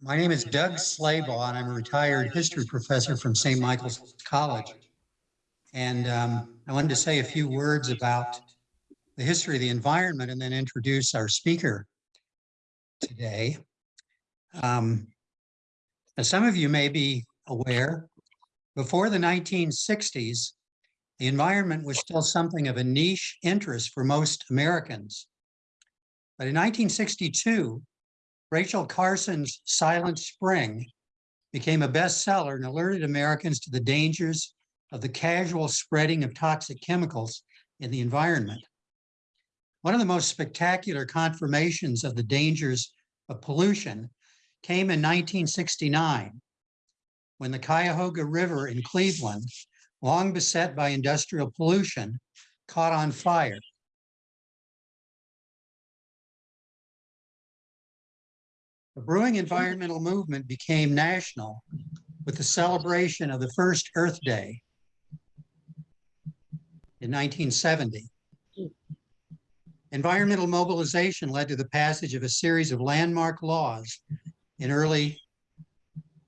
My name is Doug Slaybaugh, and I'm a retired history professor from St. Michael's College. And um, I wanted to say a few words about the history of the environment and then introduce our speaker today. Um, as some of you may be aware, before the 1960s, the environment was still something of a niche interest for most Americans. But in 1962, Rachel Carson's Silent Spring became a bestseller and alerted Americans to the dangers of the casual spreading of toxic chemicals in the environment. One of the most spectacular confirmations of the dangers of pollution came in 1969 when the Cuyahoga River in Cleveland, long beset by industrial pollution, caught on fire. The brewing environmental movement became national with the celebration of the first Earth Day in 1970. Environmental mobilization led to the passage of a series of landmark laws in early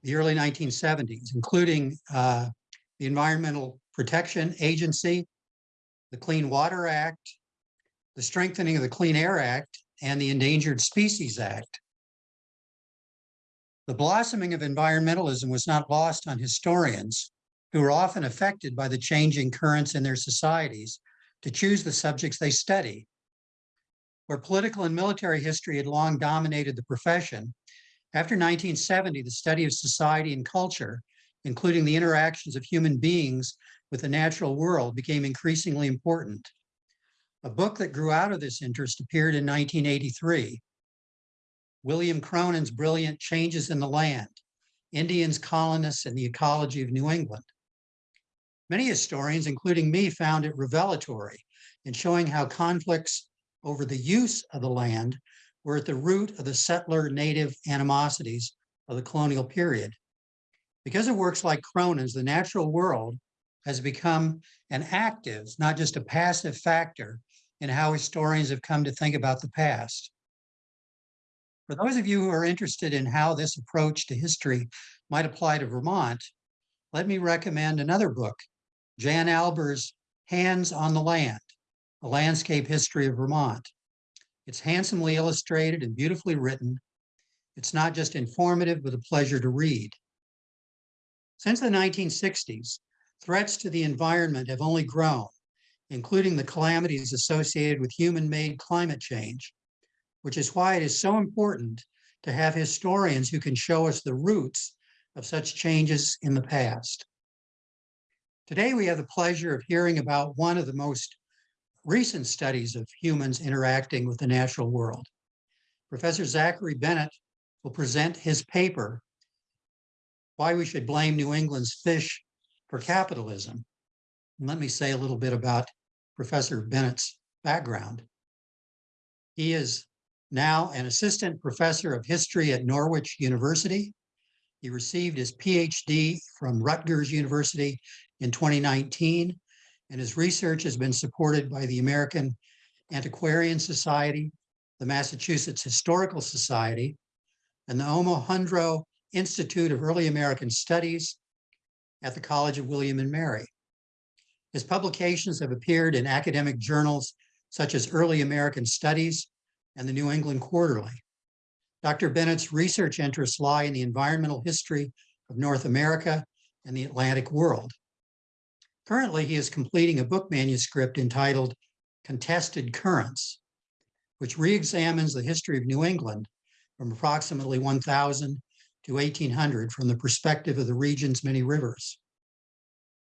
the early 1970s, including uh, the Environmental Protection Agency, the Clean Water Act, the strengthening of the Clean Air Act, and the Endangered Species Act. The blossoming of environmentalism was not lost on historians who were often affected by the changing currents in their societies to choose the subjects they study. Where political and military history had long dominated the profession, after 1970, the study of society and culture, including the interactions of human beings with the natural world, became increasingly important. A book that grew out of this interest appeared in 1983, William Cronon's brilliant Changes in the Land, Indians, Colonists, and the Ecology of New England. Many historians, including me, found it revelatory in showing how conflicts over the use of the land were at the root of the settler native animosities of the colonial period. Because of works like Cronon's, the natural world has become an active, not just a passive factor in how historians have come to think about the past. For those of you who are interested in how this approach to history might apply to Vermont, let me recommend another book, Jan Albers' Hands on the Land, A Landscape History of Vermont. It's handsomely illustrated and beautifully written. It's not just informative, but a pleasure to read. Since the 1960s, threats to the environment have only grown, including the calamities associated with human-made climate change, which is why it is so important to have historians who can show us the roots of such changes in the past. Today, we have the pleasure of hearing about one of the most recent studies of humans interacting with the natural world. Professor Zachary Bennett will present his paper, Why We Should Blame New England's Fish for Capitalism. And let me say a little bit about Professor Bennett's background. He is now an assistant professor of history at Norwich University. He received his PhD from Rutgers University in 2019, and his research has been supported by the American Antiquarian Society, the Massachusetts Historical Society, and the Omohundro Institute of Early American Studies at the College of William and Mary. His publications have appeared in academic journals such as Early American Studies and the New England Quarterly. Dr. Bennett's research interests lie in the environmental history of North America and the Atlantic world. Currently, he is completing a book manuscript entitled Contested Currents, which re-examines the history of New England from approximately 1000 to 1800 from the perspective of the region's many rivers.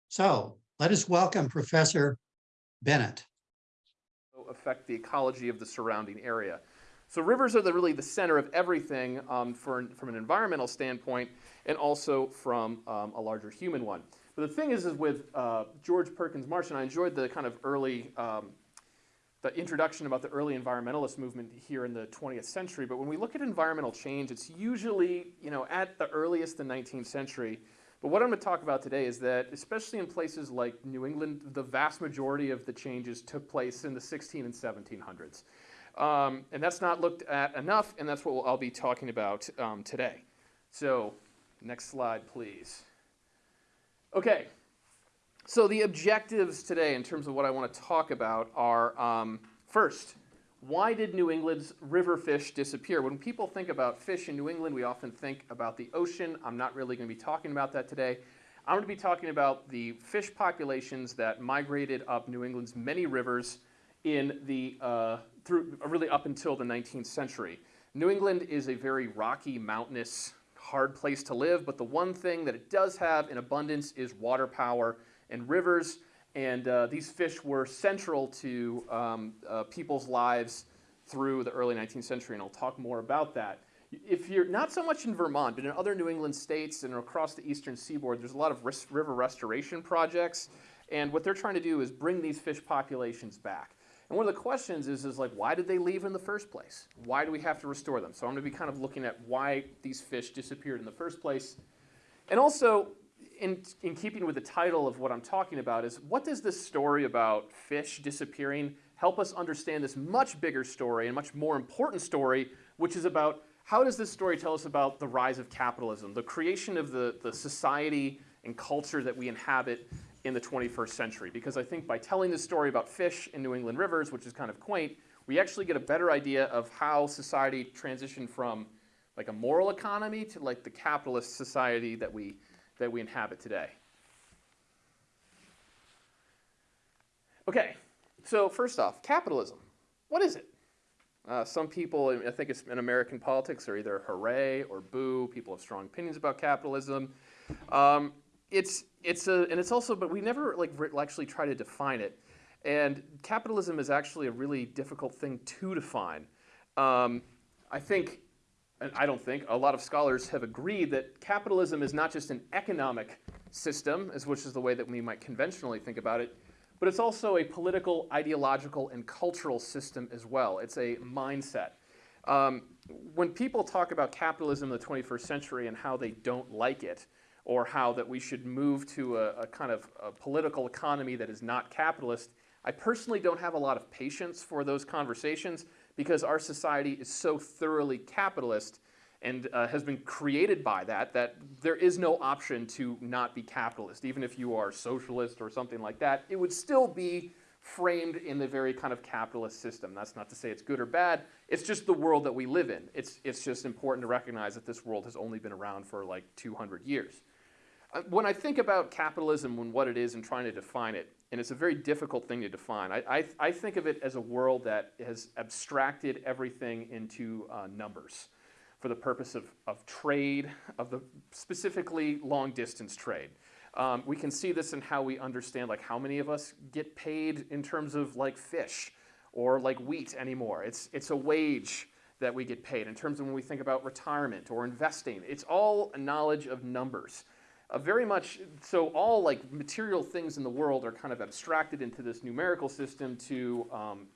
So let us welcome Professor Bennett affect the ecology of the surrounding area. So rivers are the, really the center of everything um, for, from an environmental standpoint and also from um, a larger human one. But the thing is, is with uh, George Perkins Marsh, and I enjoyed the kind of early, um, the introduction about the early environmentalist movement here in the 20th century. But when we look at environmental change, it's usually, you know, at the earliest the 19th century, but what I'm going to talk about today is that, especially in places like New England, the vast majority of the changes took place in the 16 and 1700s. Um, and that's not looked at enough, and that's what I'll be talking about um, today. So, next slide, please. Okay, so the objectives today, in terms of what I want to talk about, are um, first, why did New England's river fish disappear? When people think about fish in New England, we often think about the ocean. I'm not really going to be talking about that today. I'm going to be talking about the fish populations that migrated up New England's many rivers in the uh, through really up until the 19th century. New England is a very rocky, mountainous, hard place to live, but the one thing that it does have in abundance is water power and rivers. And uh, these fish were central to um, uh, people's lives through the early 19th century, and I'll talk more about that. If you're not so much in Vermont, but in other New England states and across the eastern seaboard, there's a lot of river restoration projects. And what they're trying to do is bring these fish populations back. And one of the questions is, is like, why did they leave in the first place? Why do we have to restore them? So I'm going to be kind of looking at why these fish disappeared in the first place. And also, in, in keeping with the title of what I'm talking about, is what does this story about fish disappearing help us understand this much bigger story and much more important story, which is about how does this story tell us about the rise of capitalism, the creation of the, the society and culture that we inhabit in the 21st century? Because I think by telling this story about fish in New England rivers, which is kind of quaint, we actually get a better idea of how society transitioned from like a moral economy to like the capitalist society that we, that we inhabit today. Okay, so first off, capitalism. What is it? Uh, some people, I think it's in American politics, are either hooray or boo. People have strong opinions about capitalism. Um, it's it's a and it's also, but we never like actually try to define it. And capitalism is actually a really difficult thing to define. Um, I think, and I don't think, a lot of scholars have agreed that capitalism is not just an economic system, as which is the way that we might conventionally think about it, but it's also a political, ideological, and cultural system as well. It's a mindset. Um, when people talk about capitalism in the 21st century and how they don't like it, or how that we should move to a, a kind of a political economy that is not capitalist, I personally don't have a lot of patience for those conversations because our society is so thoroughly capitalist and uh, has been created by that that there is no option to not be capitalist. Even if you are socialist or something like that, it would still be framed in the very kind of capitalist system. That's not to say it's good or bad. It's just the world that we live in. It's, it's just important to recognize that this world has only been around for like 200 years. Uh, when I think about capitalism and what it is and trying to define it, and it's a very difficult thing to define, I, I, I think of it as a world that has abstracted everything into uh, numbers for the purpose of, of trade, of the specifically long distance trade. Um, we can see this in how we understand like how many of us get paid in terms of like fish or like wheat anymore. It's, it's a wage that we get paid in terms of when we think about retirement or investing. It's all a knowledge of numbers. Very much so all like material things in the world are kind of abstracted into this numerical system to um,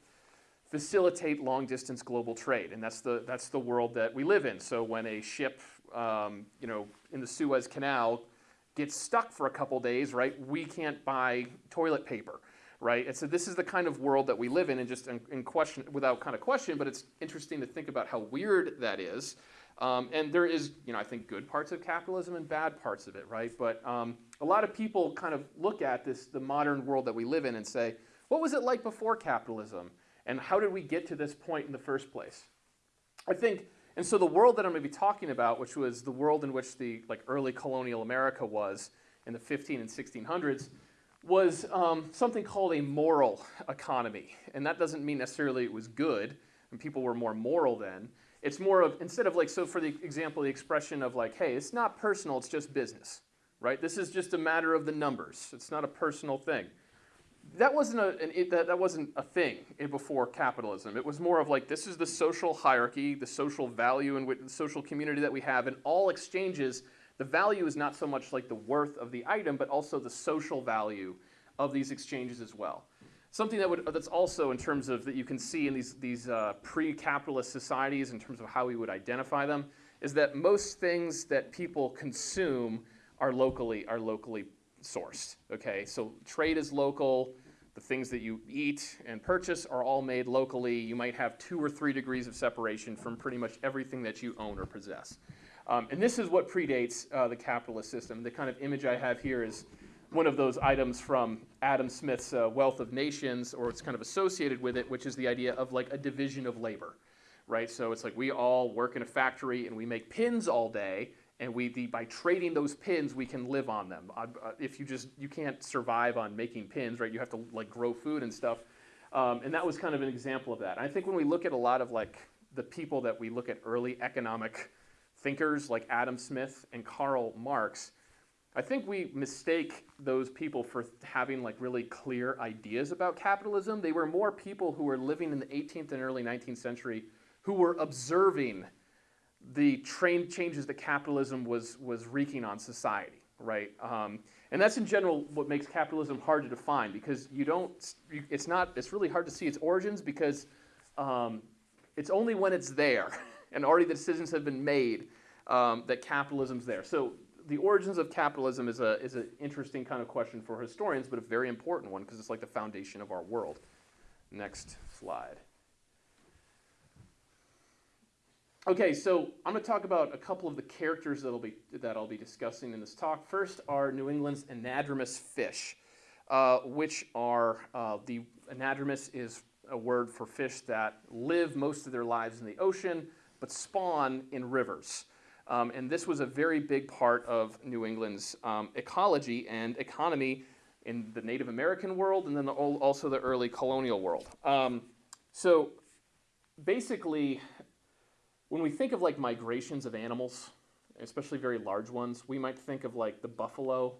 facilitate long distance global trade. And that's the, that's the world that we live in. So when a ship, um, you know, in the Suez Canal gets stuck for a couple days, right, we can't buy toilet paper, right? And so this is the kind of world that we live in and just in, in question, without kind of question, but it's interesting to think about how weird that is. Um, and there is, you know, I think good parts of capitalism and bad parts of it, right? But um, a lot of people kind of look at this, the modern world that we live in, and say, what was it like before capitalism? And how did we get to this point in the first place? I think, and so the world that I'm going to be talking about, which was the world in which the like early colonial America was in the 15 and 1600s, was um, something called a moral economy. And that doesn't mean necessarily it was good, and people were more moral then. It's more of, instead of like, so for the example, the expression of like, hey, it's not personal, it's just business, right? This is just a matter of the numbers. It's not a personal thing. That wasn't a, an, it, that, that wasn't a thing before capitalism. It was more of like, this is the social hierarchy, the social value and the social community that we have. In all exchanges, the value is not so much like the worth of the item, but also the social value of these exchanges as well. Something that would, that's also in terms of that you can see in these, these uh, pre-capitalist societies in terms of how we would identify them is that most things that people consume are locally, are locally sourced, okay? So trade is local, the things that you eat and purchase are all made locally. You might have two or three degrees of separation from pretty much everything that you own or possess. Um, and this is what predates uh, the capitalist system. The kind of image I have here is one of those items from Adam Smith's uh, Wealth of Nations, or it's kind of associated with it, which is the idea of like a division of labor, right? So it's like we all work in a factory and we make pins all day, and we the, by trading those pins we can live on them. Uh, uh, if you just you can't survive on making pins, right? You have to like grow food and stuff. Um, and that was kind of an example of that. I think when we look at a lot of like the people that we look at early economic thinkers like Adam Smith and Karl Marx, I think we mistake those people for having like really clear ideas about capitalism. They were more people who were living in the 18th and early 19th century who were observing the train changes that capitalism was, was wreaking on society, right? Um, and that's in general what makes capitalism hard to define because you don't, it's not, it's really hard to see its origins because um, it's only when it's there and already the decisions have been made um, that capitalism's there. So the origins of capitalism is a is an interesting kind of question for historians, but a very important one because it's like the foundation of our world. Next slide. Okay, so I'm going to talk about a couple of the characters that'll be that I'll be discussing in this talk. First are New England's anadromous fish, uh, which are uh, the anadromous is a word for fish that live most of their lives in the ocean but spawn in rivers. Um, and this was a very big part of New England's um, ecology and economy in the Native American world and then the, also the early colonial world. Um, so basically, when we think of like migrations of animals, especially very large ones, we might think of like the buffalo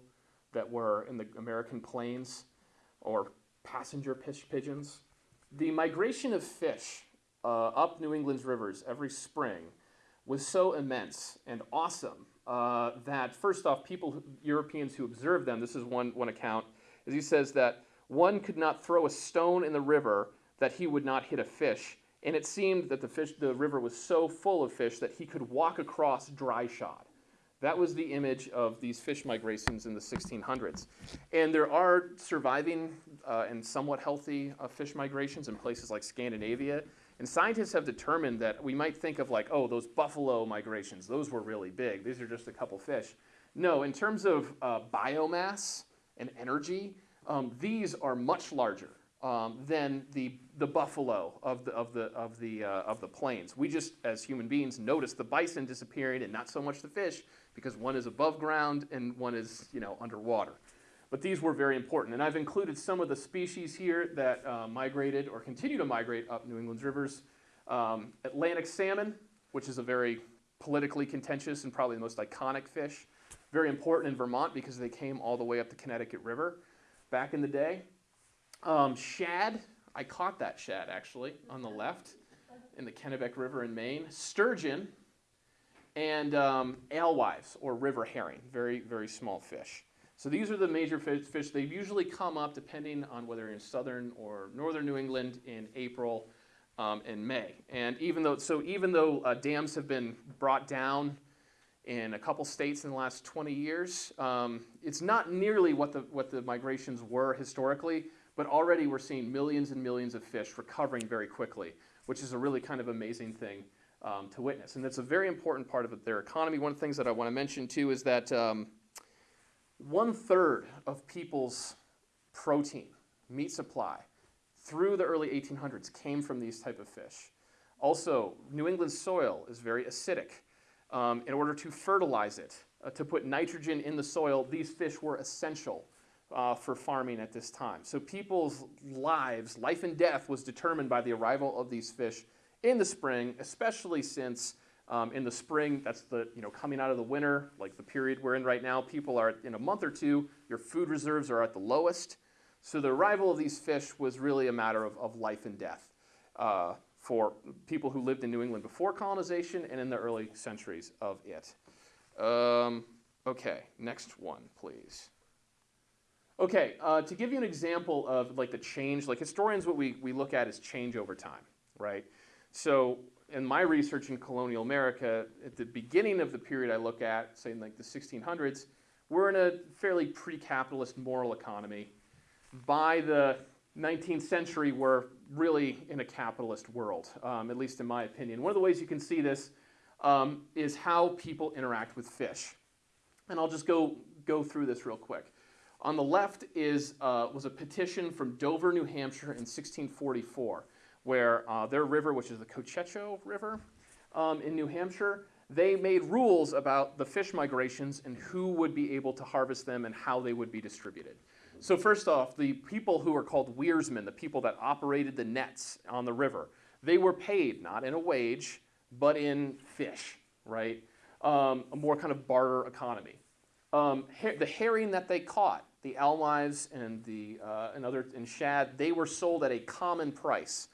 that were in the American plains or passenger pigeons. The migration of fish uh, up New England's rivers every spring was so immense and awesome uh, that first off, people, Europeans who observed them, this is one, one account, as he says that one could not throw a stone in the river that he would not hit a fish. And it seemed that the fish, the river was so full of fish that he could walk across dry shod. That was the image of these fish migrations in the 1600s. And there are surviving uh, and somewhat healthy uh, fish migrations in places like Scandinavia and scientists have determined that we might think of like, oh, those buffalo migrations, those were really big. These are just a couple fish. No, in terms of uh, biomass and energy, um, these are much larger um, than the, the buffalo of the, of, the, of, the, uh, of the plains. We just, as human beings, notice the bison disappearing and not so much the fish because one is above ground and one is you know, underwater. But these were very important. And I've included some of the species here that uh, migrated or continue to migrate up New England's rivers. Um, Atlantic salmon, which is a very politically contentious and probably the most iconic fish. Very important in Vermont because they came all the way up the Connecticut River back in the day. Um, shad, I caught that shad actually on the left in the Kennebec River in Maine. Sturgeon and um, alewives or river herring, very, very small fish. So these are the major fish. They usually come up depending on whether in southern or northern New England in April um, and May. And even though, so even though uh, dams have been brought down in a couple states in the last 20 years, um, it's not nearly what the, what the migrations were historically, but already we're seeing millions and millions of fish recovering very quickly, which is a really kind of amazing thing um, to witness. And that's a very important part of their economy. One of the things that I want to mention too is that um, one third of people's protein, meat supply, through the early 1800s came from these type of fish. Also, New England soil is very acidic. Um, in order to fertilize it, uh, to put nitrogen in the soil, these fish were essential uh, for farming at this time. So people's lives, life and death, was determined by the arrival of these fish in the spring, especially since um, in the spring, that's the, you know, coming out of the winter, like the period we're in right now, people are, in a month or two, your food reserves are at the lowest. So the arrival of these fish was really a matter of, of life and death uh, for people who lived in New England before colonization and in the early centuries of it. Um, okay, next one, please. Okay, uh, to give you an example of like the change, like historians, what we, we look at is change over time, right? So in my research in colonial America, at the beginning of the period I look at, say in like the 1600s, we're in a fairly pre-capitalist moral economy. By the 19th century, we're really in a capitalist world, um, at least in my opinion. One of the ways you can see this um, is how people interact with fish. And I'll just go, go through this real quick. On the left is, uh, was a petition from Dover, New Hampshire in 1644, where uh, their river, which is the Cochecho River um, in New Hampshire, they made rules about the fish migrations and who would be able to harvest them and how they would be distributed. So first off, the people who were called weirsmen, the people that operated the nets on the river, they were paid not in a wage, but in fish, right? Um, a more kind of barter economy. Um, her- the herring that they caught, the alewives and the uh, and other and shad, they were sold at a common price.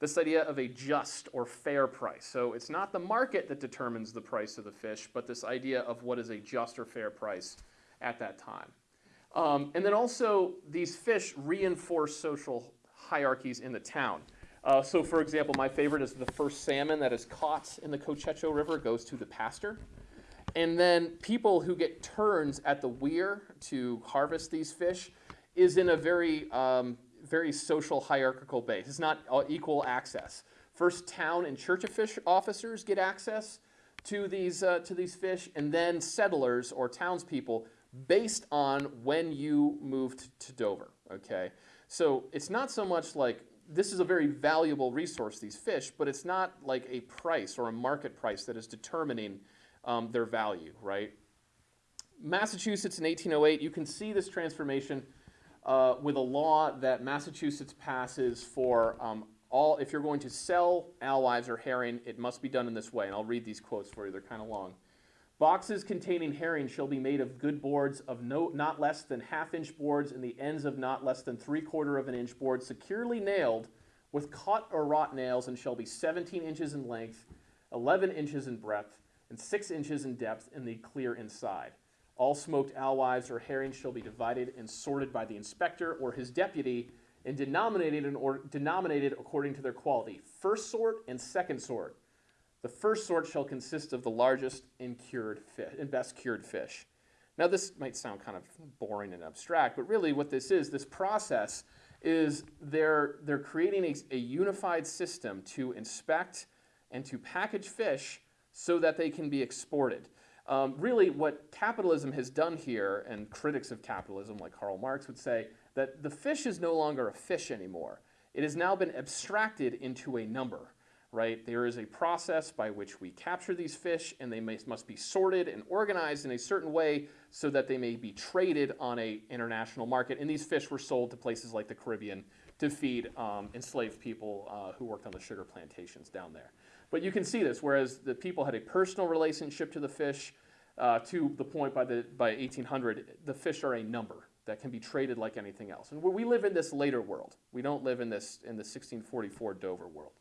This idea of a just or fair price. So it's not the market that determines the price of the fish, but this idea of what is a just or fair price at that time. Um, and then also, these fish reinforce social hierarchies in the town. Uh, so, for example, my favorite is the first salmon that is caught in the Cochecho River goes to the pastor. And then people who get turns at the weir to harvest these fish is in a very, um, very social hierarchical base. It's not equal access. First, town and church offic- officers get access to these uh, to these fish, and then settlers or townspeople based on when you moved to Dover. Okay, so it's not so much like this is a very valuable resource, these fish, but it's not like a price or a market price that is determining um, their value, right? Massachusetts in 1808, you can see this transformation uh, with a law that Massachusetts passes for um, all, if you're going to sell alewives or herring, it must be done in this way. And I'll read these quotes for you, they're kind of long. Boxes containing herring shall be made of good boards of no, not less than half inch boards and the ends of not less than three quarter of an inch board securely nailed with cut or wrought nails and shall be 17 inches in length, 11 inches in breadth, and 6 inches in depth in the clear inside. All smoked alewives or herrings shall be divided and sorted by the inspector or his deputy and denominated, in or, denominated according to their quality, first sort and second sort. The first sort shall consist of the largest and cured fish, and best cured fish. Now, this might sound kind of boring and abstract, but really, what this is, this process is they're they're creating a, a unified system to inspect and to package fish so that they can be exported. Um, really, what capitalism has done here, and critics of capitalism like Karl Marx would say, that the fish is no longer a fish anymore. It has now been abstracted into a number right? There is a process by which we capture these fish, and they may, must be sorted and organized in a certain way so that they may be traded on a international market. And these fish were sold to places like the Caribbean to feed um, enslaved people uh, who worked on the sugar plantations down there. But you can see this, whereas the people had a personal relationship to the fish, uh, to the point by the by 1800, the fish are a number that can be traded like anything else. And we live in this later world. We don't live in this in the 1644 Dover world.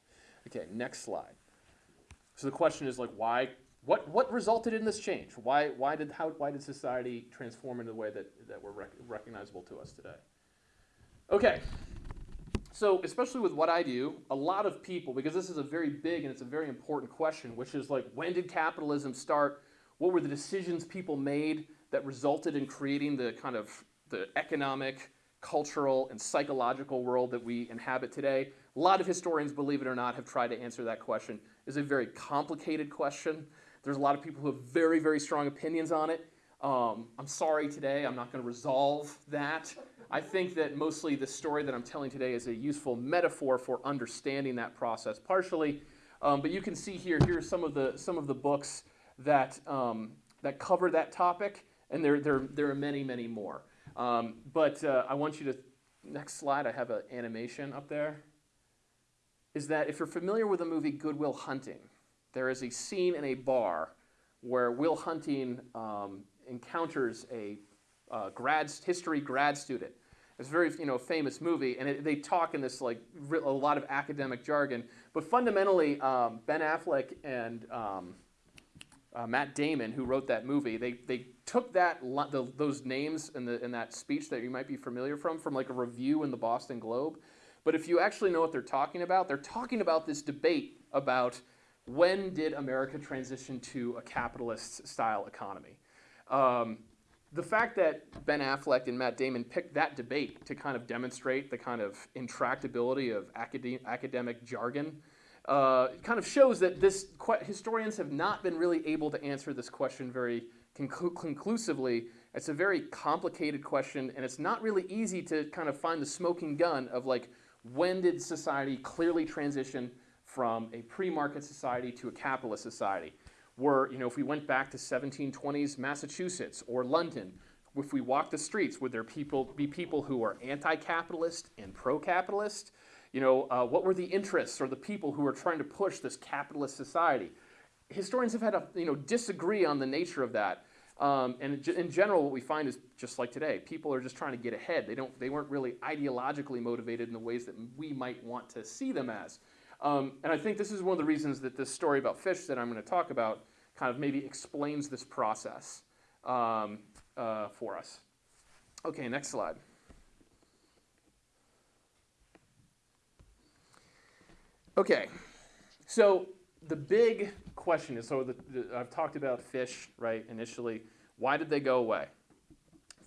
Okay, next slide. So the question is like, why? What what resulted in this change? Why why did how why did society transform in the way that that we're rec- recognizable to us today? Okay. So especially with what I do, a lot of people because this is a very big and it's a very important question, which is like, when did capitalism start? What were the decisions people made that resulted in creating the kind of the economic, cultural, and psychological world that we inhabit today? A lot of historians, believe it or not, have tried to answer that question. It's a very complicated question. There's a lot of people who have very, very strong opinions on it. Um, I'm sorry today, I'm not going to resolve that. I think that mostly the story that I'm telling today is a useful metaphor for understanding that process, partially. Um, but you can see here, here are some of the some of the books that um, that cover that topic, and there there there are many many more. Um, but uh, I want you to next slide. I have an animation up there is that if you're familiar with the movie Good Will Hunting, there is a scene in a bar where Will Hunting um, encounters a uh, grad history grad student. It's a very you know famous movie, and it, they talk in this like a lot of academic jargon. But fundamentally, um, Ben Affleck and um, uh, Matt Damon, who wrote that movie, they, they took that the, those names in, the, in that speech that you might be familiar from from like a review in the Boston Globe, but if you actually know what they're talking about, they're talking about this debate about when did America transition to a capitalist style economy. Um, the fact that Ben Affleck and Matt Damon picked that debate to kind of demonstrate the kind of intractability of academic, academic jargon uh, kind of shows that this historians have not been really able to answer this question very conclu- conclusively. It's a very complicated question, and it's not really easy to kind of find the smoking gun of like when did society clearly transition from a pre-market society to a capitalist society? Were you know if we went back to 1720s Massachusetts or London, if we walked the streets, would there people be people who are anti-capitalist and pro-capitalist? You know, uh, what were the interests or the people who were trying to push this capitalist society? Historians have had to you know disagree on the nature of that. Um, and in in general, what we find is just like today, people are just trying to get ahead. They don't, they weren't really ideologically motivated in the ways that we might want to see them as. Um, and I think this is one of the reasons that this story about fish that I'm going to talk about kind of maybe explains this process um, uh, for us. Okay, next slide. Okay, so the big question is so the, the, I've talked about fish, right, initially. Why did they go away?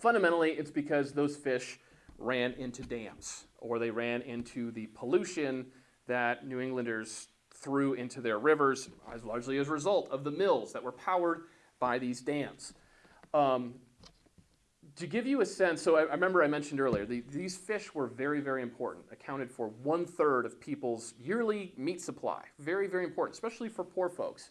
Fundamentally, it's because those fish ran into dams or they ran into the pollution that New Englanders threw into their rivers, as largely as a result of the mills that were powered by these dams. Um, to give you a sense, so I, I remember I mentioned earlier, the, these fish were very, very important, accounted for one third of people's yearly meat supply. Very, very important, especially for poor folks.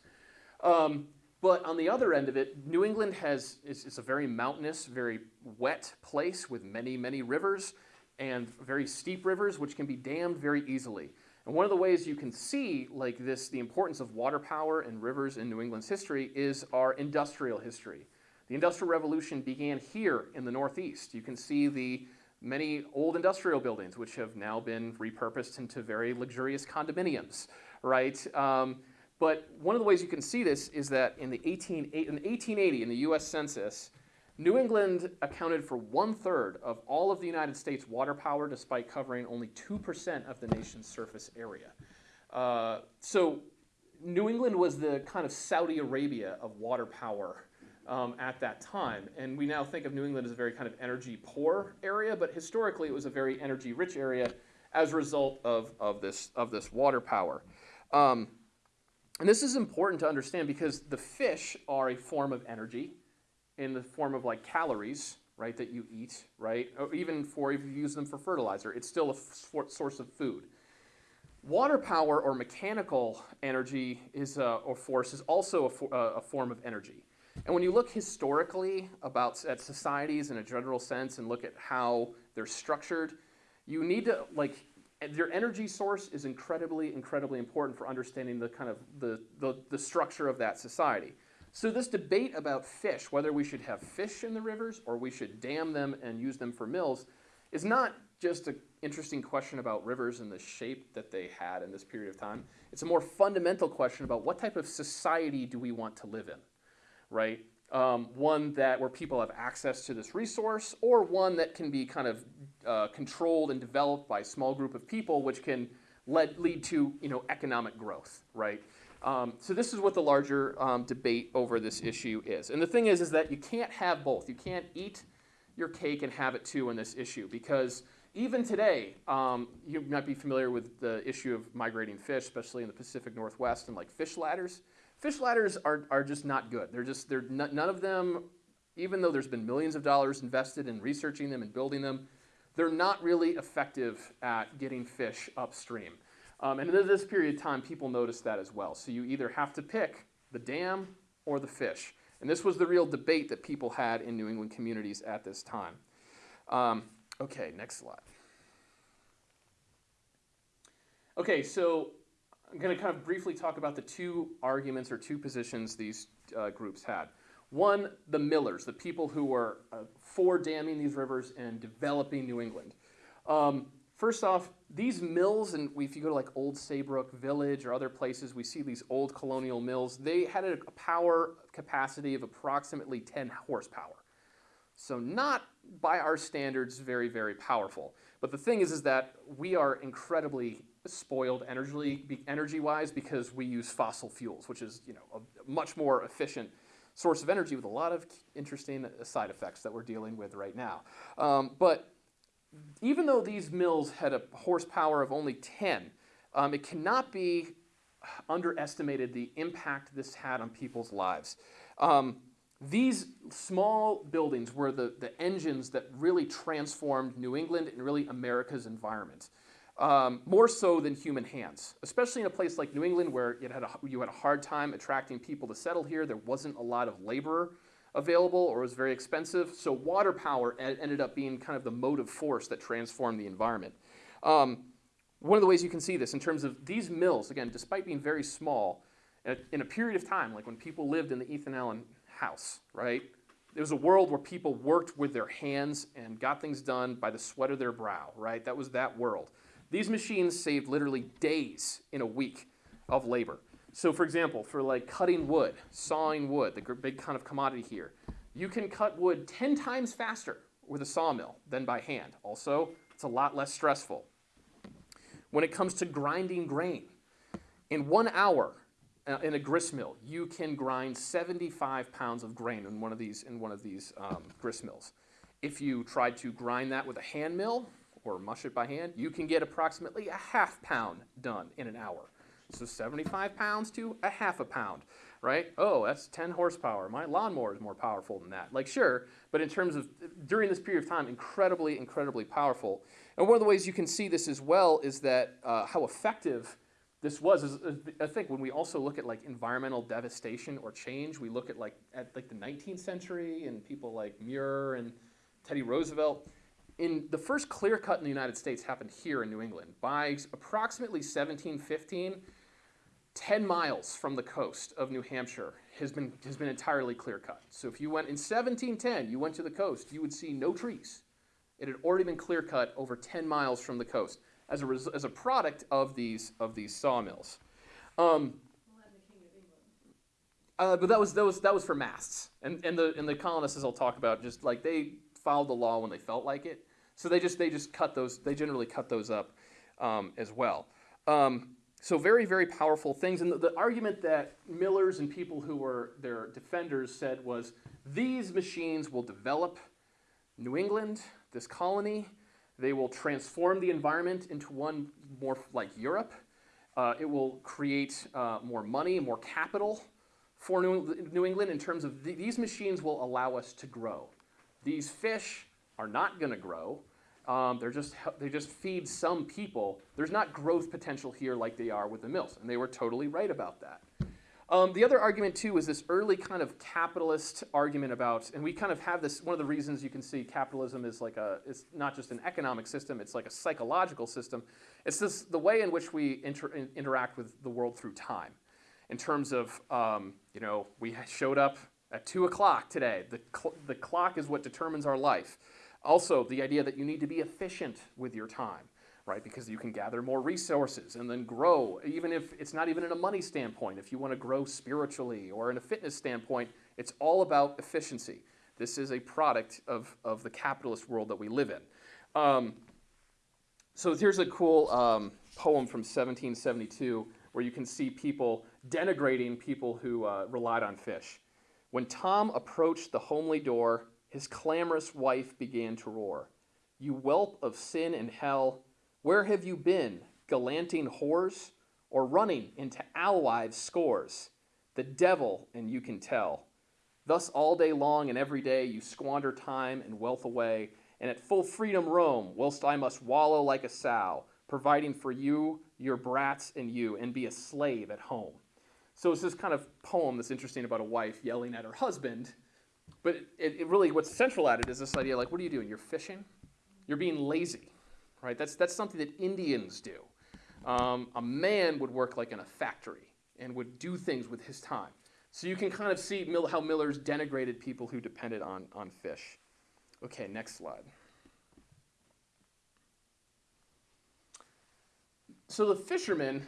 Um, but on the other end of it, New England has is, is a very mountainous, very wet place with many, many rivers and very steep rivers, which can be dammed very easily. And one of the ways you can see like this, the importance of water power and rivers in New England's history is our industrial history. The Industrial Revolution began here in the Northeast. You can see the many old industrial buildings, which have now been repurposed into very luxurious condominiums, right? Um, but one of the ways you can see this is that in the, 18, in the 1880, in the US Census, New England accounted for one third of all of the United States water power, despite covering only 2% of the nation's surface area. Uh, so New England was the kind of Saudi Arabia of water power um, at that time. And we now think of New England as a very kind of energy poor area, but historically it was a very energy rich area as a result of, of, this, of this water power. Um, and this is important to understand because the fish are a form of energy in the form of like calories, right, that you eat, right? Or even for if you use them for fertilizer, it's still a source of food. Water power or mechanical energy is uh, or force is also a, uh, a form of energy. And when you look historically about at societies in a general sense and look at how they're structured, you need to like your energy source is incredibly, incredibly important for understanding the kind of the, the, the structure of that society. So this debate about fish, whether we should have fish in the rivers or we should dam them and use them for mills, is not just an interesting question about rivers and the shape that they had in this period of time. It's a more fundamental question about what type of society do we want to live in, right? Um, one that where people have access to this resource, or one that can be kind of uh, controlled and developed by a small group of people, which can lead, lead to you know economic growth, right? Um, so this is what the larger um, debate over this issue is. And the thing is, is that you can't have both. You can't eat your cake and have it too in this issue because even today, um, you might be familiar with the issue of migrating fish, especially in the Pacific Northwest and like fish ladders. Fish ladders are, are just not good. They're just, they're none of them, even though there's been millions of dollars invested in researching them and building them, they're not really effective at getting fish upstream. Um, and in this period of time, people noticed that as well. So you either have to pick the dam or the fish. And this was the real debate that people had in New England communities at this time. Um, okay, next slide. Okay, so I'm going to kind of briefly talk about the two arguments or two positions these uh, groups had. One, the millers, the people who were uh, for damming these rivers and developing New England. Um, first off, these mills, and if you go to like Old Saybrook Village or other places, we see these old colonial mills. They had a power capacity of approximately 10 horsepower. So not by our standards very, very powerful. But the thing is, is that we are incredibly spoiled energy, energy-wise because we use fossil fuels, which is you know a much more efficient source of energy with a lot of interesting side effects that we're dealing with right now. Um, but even though these mills had a horsepower of only 10, um, it cannot be underestimated the impact this had on people's lives. Um, these small buildings were the, the engines that really transformed New England and really America's environment. Um, more so than human hands, especially in a place like New England where had a, you had a hard time attracting people to settle here. There wasn't a lot of labor available or was very expensive. So water power ended up being kind of the motive force that transformed the environment. Um, one of the ways you can see this in terms of these mills, again, despite being very small, in a period of time, like when people lived in the Ethan Allen house, right? It was a world where people worked with their hands and got things done by the sweat of their brow, right? That was that world. These machines saved literally days in a week of labor. So, for example, for like cutting wood, sawing wood, the big kind of commodity here, you can cut wood 10 times faster with a sawmill than by hand. Also, it's a lot less stressful. When it comes to grinding grain, in one hour uh, in a grist mill, you can grind 75 pounds of grain in one of these in one of these um, grist mills. If you tried to grind that with a hand mill or mush it by hand, you can get approximately a half pound done in an hour. So 75 pounds to a half a pound, right? Oh, that's 10 horsepower. My lawnmower is more powerful than that. Like, sure, but in terms of during this period of time, incredibly, incredibly powerful. And one of the ways you can see this as well is that uh, how effective this was. Is, is, I think when we also look at like environmental devastation or change, we look at like at like the 19th century and people like Muir and Teddy Roosevelt. In the first clear cut in the United States happened here in New England by approximately 1715. 10 miles from the coast of New Hampshire has been, has been entirely clear cut. So if you went in 1710, you went to the coast, you would see no trees. It had already been clear cut over 10 miles from the coast as a, as a product of these, of these sawmills. Um, uh, but that was, that, was, that was for masts. And, and, the, and the colonists, as I'll talk about, just like they followed the law when they felt like it. So they just, they just cut those, they generally cut those up um, as well. Um, so very, very powerful things. And the, the, argument that millers and people who were their defenders said was these machines will develop New England, this colony. They will transform the environment into one more like Europe. Uh, it will create uh, more money, more capital for New, New England in terms of th- these machines will allow us to grow. These fish are not going to grow. Um, they're just they just feed some people. There's not growth potential here like they are with the mills, and they were totally right about that. Um, the other argument too is this early kind of capitalist argument about, and we kind of have this. One of the reasons you can see capitalism is like a it's not just an economic system; it's like a psychological system. It's this the way in which we inter, in, interact with the world through time, in terms of um, you know we showed up at two o'clock today. The cl- the clock is what determines our life. Also, the idea that you need to be efficient with your time, right? Because you can gather more resources and then grow, even if it's not even in a money standpoint. If you want to grow spiritually or in a fitness standpoint, it's all about efficiency. This is a product of, of the capitalist world that we live in. Um, so here's a cool um, poem from 1772 where you can see people denigrating people who uh, relied on fish. When Tom approached the homely door, his clamorous wife began to roar. You whelp of sin and hell, where have you been, gallanting whores, or running into alewives' scores? The devil, and you can tell. Thus all day long and every day you squander time and wealth away, and at full freedom roam, whilst I must wallow like a sow, providing for you, your brats, and you, and be a slave at home. So it's this kind of poem that's interesting about a wife yelling at her husband but it, it, really, what's central at it is this idea like, what are you doing? You're fishing? You're being lazy, right? That's, that's something that Indians do. Um, a man would work like in a factory and would do things with his time. So you can kind of see how Miller's denigrated people who depended on, on fish. Okay, next slide. So the fishermen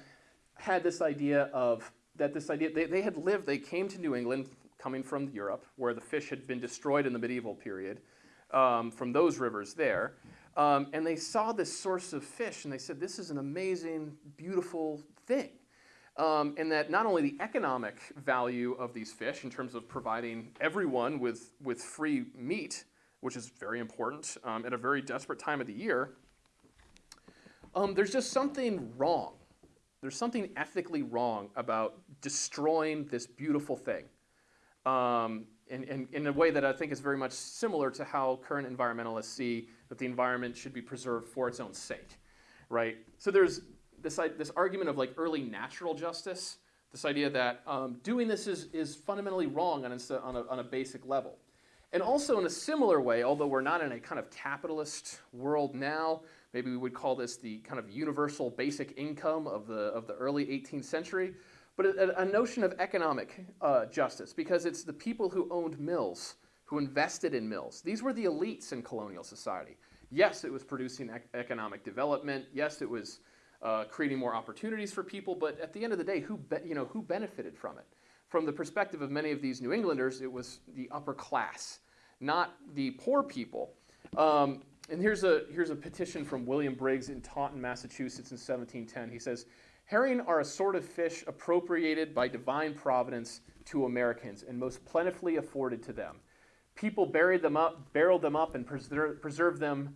had this idea of that this idea they, they had lived they came to new england coming from Europe, where the fish had been destroyed in the medieval period, um, from those rivers there. Um, and they saw this source of fish and they said, This is an amazing, beautiful thing. Um, and that not only the economic value of these fish in terms of providing everyone with, with free meat, which is very important um, at a very desperate time of the year, um, there's just something wrong There's something ethically wrong about destroying this beautiful thing. Um, in, in, in a way that I think is very much similar to how current environmentalists see that the environment should be preserved for its own sake, right? So there's this, this argument of like early natural justice, this idea that um, doing this is, is fundamentally wrong on a, on, a, on a basic level. And also in a similar way, although we're not in a kind of capitalist world now, maybe we would call this the kind of universal basic income of the, of the early 18th century, but a, a notion of economic uh, justice, because it's the people who owned mills, who invested in mills. These were the elites in colonial society. Yes, it was producing ec economic development. Yes, it was uh, creating more opportunities for people, but at the end of the day, who, you know, who benefited from it? From the perspective of many of these New Englanders, it was the upper class, not the poor people. Um, and here's a, here's a petition from William Briggs in Taunton, Massachusetts in 1710. He says, Herring are a sort of fish appropriated by divine providence to Americans and most plentifully afforded to them. People buried them up, barreled them up, and preser preserved them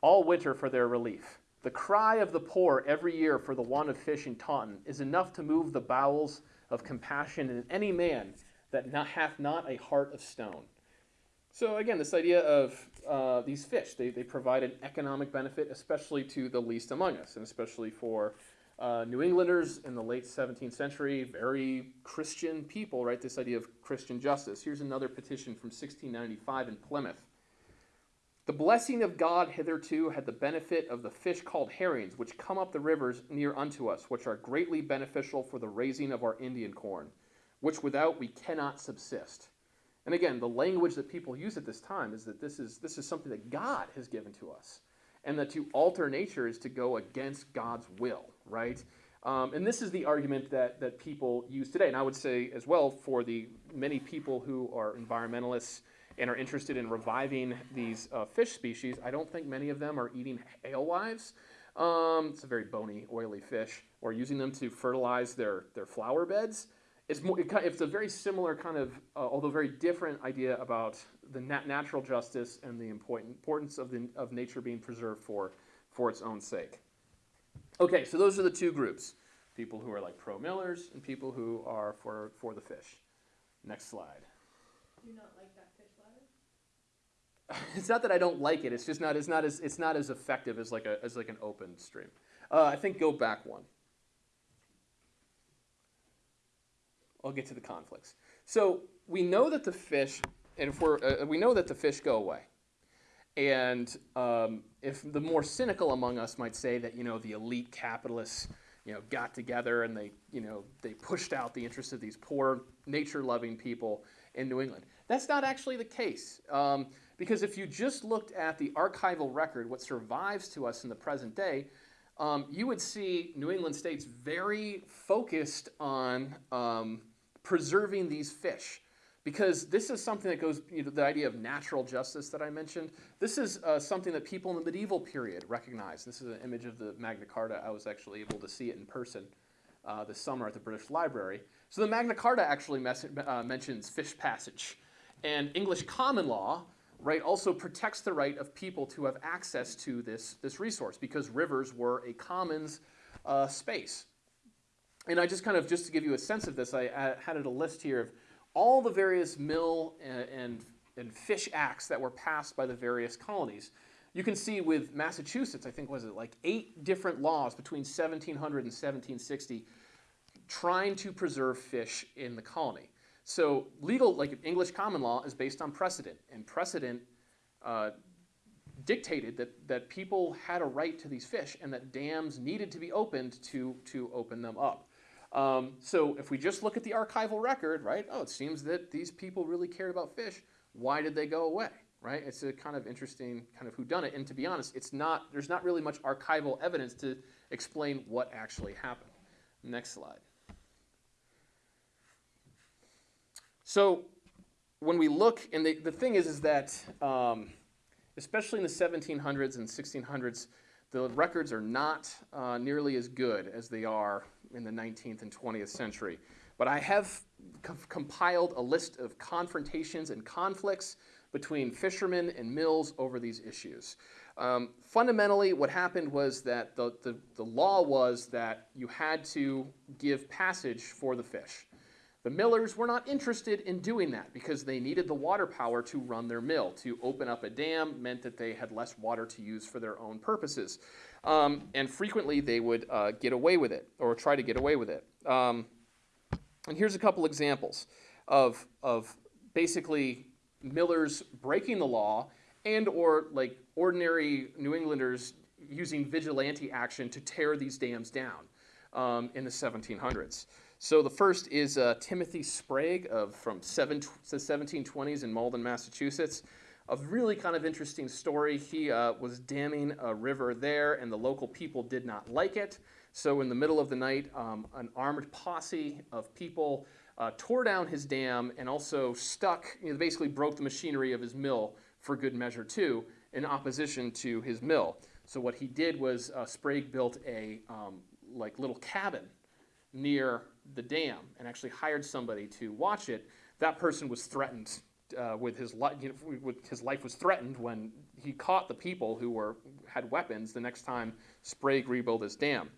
all winter for their relief. The cry of the poor every year for the want of fish in Taunton is enough to move the bowels of compassion in any man that not, hath not a heart of stone. So again, this idea of uh, these fish, they, they provide an economic benefit, especially to the least among us, and especially for uh, New Englanders in the late 17th century, very Christian people, right? This idea of Christian justice. Here's another petition from 1695 in Plymouth. The blessing of God hitherto had the benefit of the fish called herrings, which come up the rivers near unto us, which are greatly beneficial for the raising of our Indian corn, which without we cannot subsist. And again, the language that people use at this time is that this is, this is something that God has given to us and that to alter nature is to go against God's will, right? Um, and this is the argument that, that people use today. And I would say as well for the many people who are environmentalists and are interested in reviving these uh, fish species, I don't think many of them are eating alewives. Um, it's a very bony, oily fish, or using them to fertilize their, their flower beds. It's, more, it, it's a very similar kind of, uh, although very different idea about the nat natural justice and the importance of, the, of nature being preserved for, for its own sake. Okay, so those are the two groups. People who are like pro-millers and people who are for, for the fish. Next slide. Do you not like that fish ladder? it's not that I don't like it. It's just not. It's not as. It's not as effective as like a as like an open stream. Uh, I think go back one. I'll get to the conflicts. So we know that the fish, and if we're, uh, we know that the fish go away. And um, if the more cynical among us might say that, you know, the elite capitalists, you know, got together and they, you know, they pushed out the interests of these poor, nature-loving people in New England. That's not actually the case. Um, because if you just looked at the archival record, what survives to us in the present day, um, you would see New England states very focused on um, preserving these fish. Because this is something that goes, you know, the idea of natural justice that I mentioned, this is uh, something that people in the medieval period recognized. This is an image of the Magna Carta. I was actually able to see it in person uh, this summer at the British Library. So the Magna Carta actually uh, mentions fish passage. And English common law, right, also protects the right of people to have access to this, this resource because rivers were a commons uh, space. And I just kind of, just to give you a sense of this, I, I had a list here of all the various mill and, and, and, fish acts that were passed by the various colonies. You can see with Massachusetts, I think was it like eight different laws between 1700 and 1760 trying to preserve fish in the colony. So legal, like English common law, is based on precedent, and precedent uh, dictated that, that people had a right to these fish and that dams needed to be opened to, to open them up. Um, so if we just look at the archival record, right, oh, it seems that these people really cared about fish. Why did they go away, right? It's a kind of interesting kind of whodunit. And to be honest, it's not, there's not really much archival evidence to explain what actually happened. Next slide. So when we look, and the, the thing is, is that um, especially in the 1700s and 1600s, the records are not uh, nearly as good as they are in the 19th and 20th century. But I have compiled a list of confrontations and conflicts between fishermen and mills over these issues. Um, fundamentally, what happened was that the, the, the law was that you had to give passage for the fish. The millers were not interested in doing that because they needed the water power to run their mill. To open up a dam meant that they had less water to use for their own purposes. Um, and frequently they would uh, get away with it or try to get away with it. Um, and here's a couple examples of, of basically millers breaking the law and or like ordinary New Englanders using vigilante action to tear these dams down um, in the 1700s. So the first is uh, Timothy Sprague of from the 1720s in Malden, Massachusetts. A really kind of interesting story. He uh, was damming a river there, and the local people did not like it. So in the middle of the night, um, an armed posse of people uh, tore down his dam and also stuck, you know, basically broke the machinery of his mill for good measure too, in opposition to his mill. So what he did was uh, Sprague built a um, like little cabin near the dam and actually hired somebody to watch it. That person was threatened uh, with his life. You know, his life was threatened when he caught the people who were had weapons. The next time Sprague rebuilt his dam.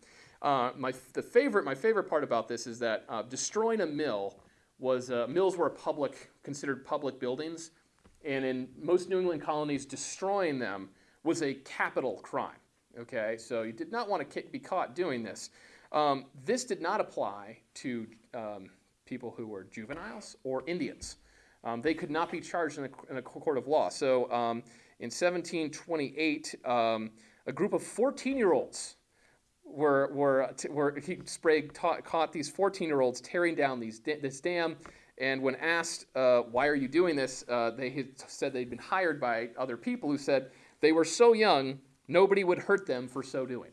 Uh, my the favorite my favorite part about this is that uh, destroying a mill was uh, mills were public considered public buildings, and in most New England colonies, destroying them was a capital crime. Okay, so you did not want to be caught doing this. Um, this did not apply to um, people who were juveniles or Indians. Um, they could not be charged in a, in a court of law. So um, in 1728, um, a group of 14 year olds were, were, were he, Sprague taught, caught these 14 year olds tearing down these, this dam. And when asked, uh, why are you doing this, uh, they said they'd been hired by other people who said they were so young, nobody would hurt them for so doing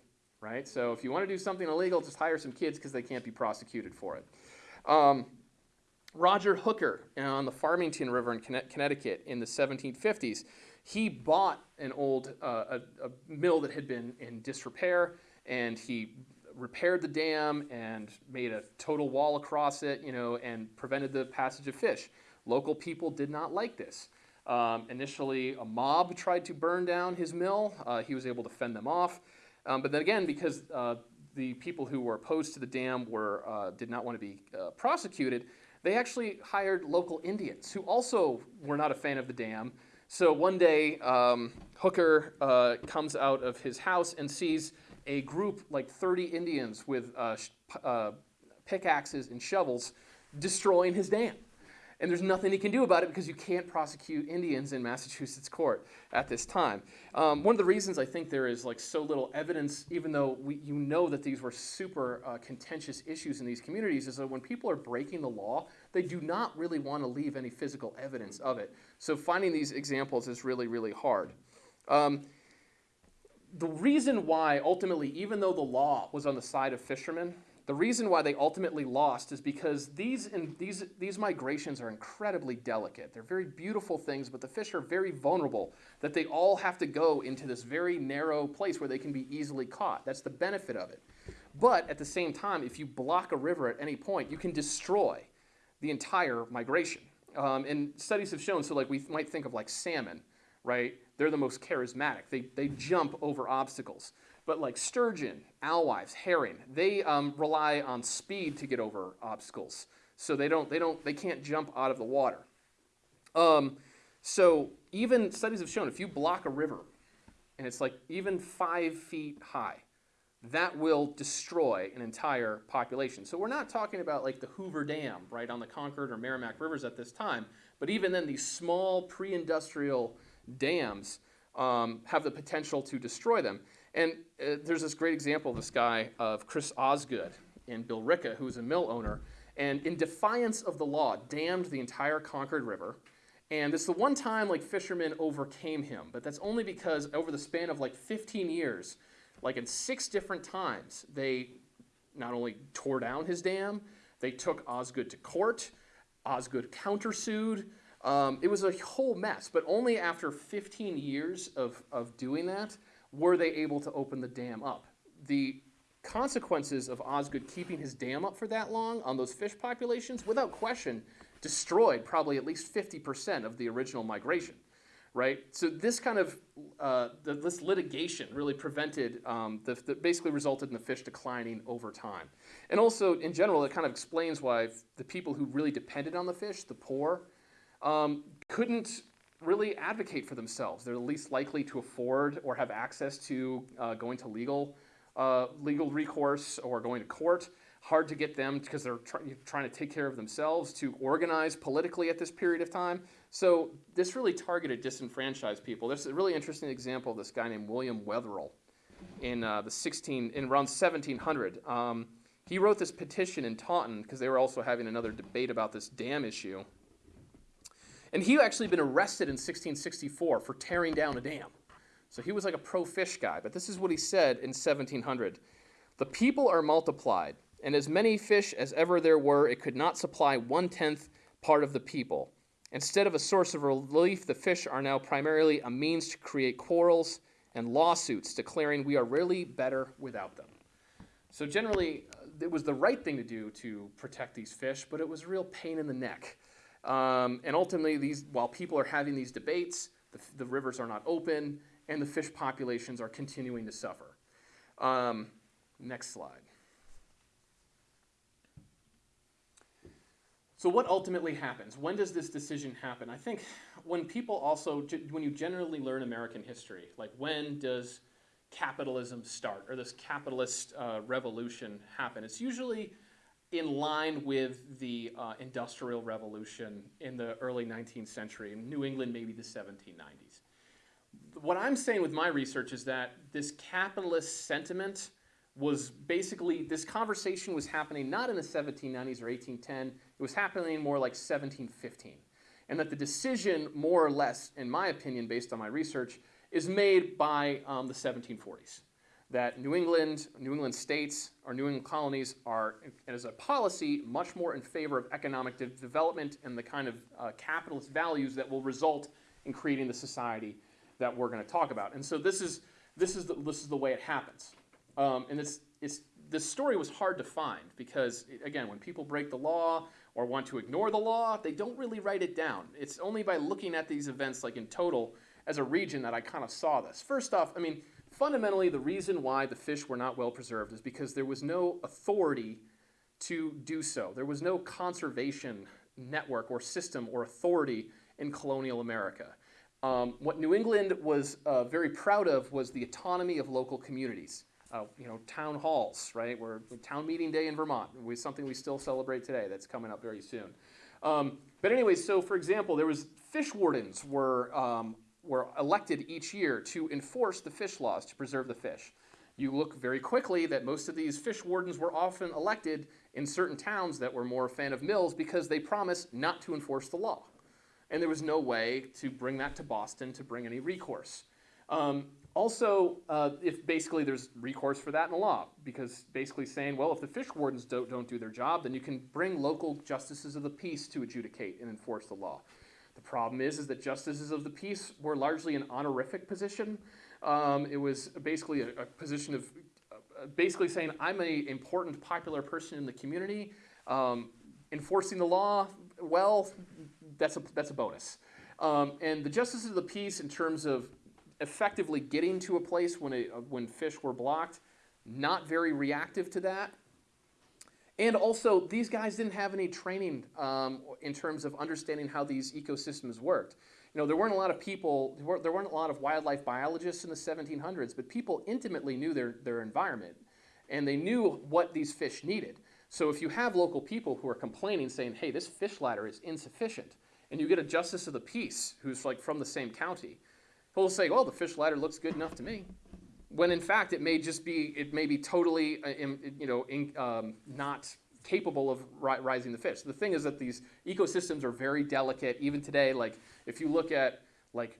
right? So if you want to do something illegal, just hire some kids because they can't be prosecuted for it. Um, Roger Hooker on the Farmington River in Connecticut in the 1750s, he bought an old uh, a, a mill that had been in disrepair, and he repaired the dam and made a total wall across it, you know, and prevented the passage of fish. Local people did not like this. Um, initially, a mob tried to burn down his mill. Uh, he was able to fend them off. Um, but then again, because uh, the people who were opposed to the dam were, uh, did not want to be uh, prosecuted, they actually hired local Indians who also were not a fan of the dam. So one day, um, Hooker uh, comes out of his house and sees a group, like 30 Indians with uh, uh, pickaxes and shovels, destroying his dam and there's nothing he can do about it because you can't prosecute Indians in Massachusetts court at this time. Um, one of the reasons I think there is like so little evidence, even though we, you know that these were super uh, contentious issues in these communities, is that when people are breaking the law, they do not really want to leave any physical evidence of it. So finding these examples is really, really hard. Um, the reason why, ultimately, even though the law was on the side of fishermen, the reason why they ultimately lost is because these, in, these, these migrations are incredibly delicate. They're very beautiful things, but the fish are very vulnerable, that they all have to go into this very narrow place where they can be easily caught. That's the benefit of it. But at the same time, if you block a river at any point, you can destroy the entire migration. Um, and studies have shown, so like we might think of like salmon, right? They're the most charismatic. They, they jump over obstacles. But like sturgeon, alewives, herring, they um, rely on speed to get over obstacles. So they don't, they don't, they can't jump out of the water. Um, so even studies have shown if you block a river, and it's like even five feet high, that will destroy an entire population. So we're not talking about like the Hoover Dam, right, on the Concord or Merrimack rivers at this time, but even then these small pre-industrial dams um, have the potential to destroy them. And uh, there's this great example of this guy, of Chris Osgood in Billerica, who was a mill owner, and in defiance of the law, dammed the entire Concord River. And is the one time like fishermen overcame him, but that's only because over the span of like 15 years, like in six different times, they not only tore down his dam, they took Osgood to court. Osgood countersued. Um, it was a whole mess, but only after 15 years of, of doing that were they able to open the dam up. The consequences of Osgood keeping his dam up for that long on those fish populations, without question, destroyed probably at least 50% of the original migration. right? So this kind of uh, the, this litigation really prevented um, the, the basically resulted in the fish declining over time, and also in general it kind of explains why the people who really depended on the fish, the poor, um, couldn't really advocate for themselves. They're the least likely to afford or have access to uh, going to legal uh, legal recourse or going to court. Hard to get them because they're try- trying to take care of themselves to organize politically at this period of time. So this really targeted disenfranchised people. There's a really interesting example of this guy named William Wetherell in uh, the 16 in around 1700. Um, he wrote this petition in Taunton because they were also having another debate about this dam issue. And he actually been arrested in 1664 for tearing down a dam. So he was like a pro fish guy. But this is what he said in 1700 The people are multiplied, and as many fish as ever there were, it could not supply one tenth part of the people. Instead of a source of relief, the fish are now primarily a means to create quarrels and lawsuits, declaring we are really better without them. So generally, uh, it was the right thing to do to protect these fish, but it was a real pain in the neck. Um, and ultimately, these while people are having these debates, the, the rivers are not open, and the fish populations are continuing to suffer. Um, next slide. So, what ultimately happens? When does this decision happen? I think when people also, when you generally learn American history, like when does capitalism start or this capitalist uh, revolution happen? It's usually in line with the uh, Industrial Revolution in the early 19th century, in New England, maybe the 1790s. What I'm saying with my research is that this capitalist sentiment was basically, this conversation was happening not in the 1790s or 1810, it was happening more like 1715. And that the decision, more or less, in my opinion, based on my research, is made by um, the 1740s that New England, New England states, or New England colonies are, as a policy, much more in favor of economic de- development and the kind of uh, capitalist values that will result in creating the society that we're going to talk about. And so this is this is the, this is the way it happens. Um, and it's it's this story was hard to find because again, when people break the law or want to ignore the law, they don't really write it down. It's only by looking at these events, like in total, as a region, that I kind of saw this. First off, I mean fundamentally, the reason why the fish were not well preserved is because there was no authority to do so. There was no conservation network or system or authority in colonial America. Um, what New England was uh, very proud of was the autonomy of local communities. Uh, you know, town halls, right? Where town meeting day in Vermont was something we still celebrate today. That's coming up very soon. Um, but anyway, so for example, there was fish wardens were um, were elected each year to enforce the fish laws to preserve the fish. You look very quickly that most of these fish wardens were often elected in certain towns that were more a fan of mills because they promised not to enforce the law. And there was no way to bring that to Boston to bring any recourse. Um, also, uh, if basically there's recourse for that in the law, because basically saying, well, if the fish wardens don't, don't do their job, then you can bring local justices of the peace to adjudicate and enforce the law. The problem is, is that justices of the peace were largely an honorific position. Um, it was basically a, a position of uh, basically saying, I'm an important, popular person in the community. Um, enforcing the law, well, that's a, that's a bonus. Um, and the justices of the peace, in terms of effectively getting to a place when, a, when fish were blocked, not very reactive to that. And also, these guys didn't have any training um, in terms of understanding how these ecosystems worked. You know, there weren't a lot of people, there weren't, there weren't a lot of wildlife biologists in the 1700s, but people intimately knew their, their environment and they knew what these fish needed. So if you have local people who are complaining, saying, hey, this fish ladder is insufficient, and you get a justice of the peace who's like from the same county, he'll say, well, the fish ladder looks good enough to me when in fact it may just be it may be totally uh, you know in, um, not capable of ri- rising the fish. The thing is that these ecosystems are very delicate. Even today, like if you look at like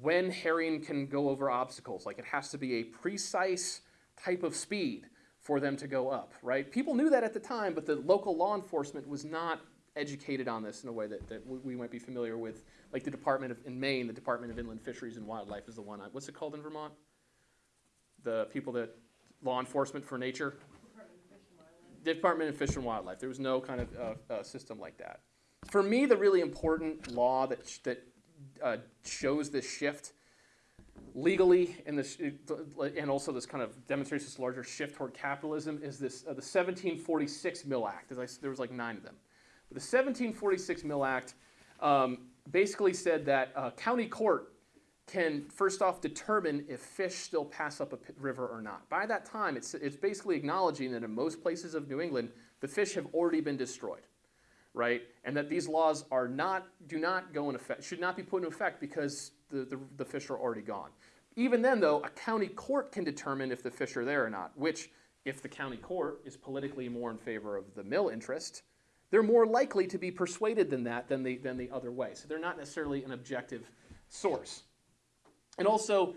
when herring can go over obstacles, like it has to be a precise type of speed for them to go up, right? People knew that at the time, but the local law enforcement was not educated on this in a way that, that we we might be familiar with. Like the Department of, in Maine, the Department of Inland Fisheries and Wildlife is the one. I, what's it called in Vermont? The people that, law enforcement for nature? The Department of Fish and Wildlife. There was no kind of uh, uh, system like that. For me, the really important law that, sh- that uh, shows this shift legally and this and also this kind of demonstrates this larger shift toward capitalism is this uh, the 1746 Mill Act. As I, there was like nine of them. But the 1746 Mill Act um, basically said that uh, county court can first off determine if fish still pass up a river or not. By that time, it's, it's basically acknowledging that in most places of New England, the fish have already been destroyed, right? And that these laws are not, do not go in effect, should not be put in effect because the, the, the fish are already gone. Even then, though, a county court can determine if the fish are there or not, which, if the county court is politically more in favor of the mill interest, they're more likely to be persuaded than that than the, than the other way. So they're not necessarily an objective source. And also,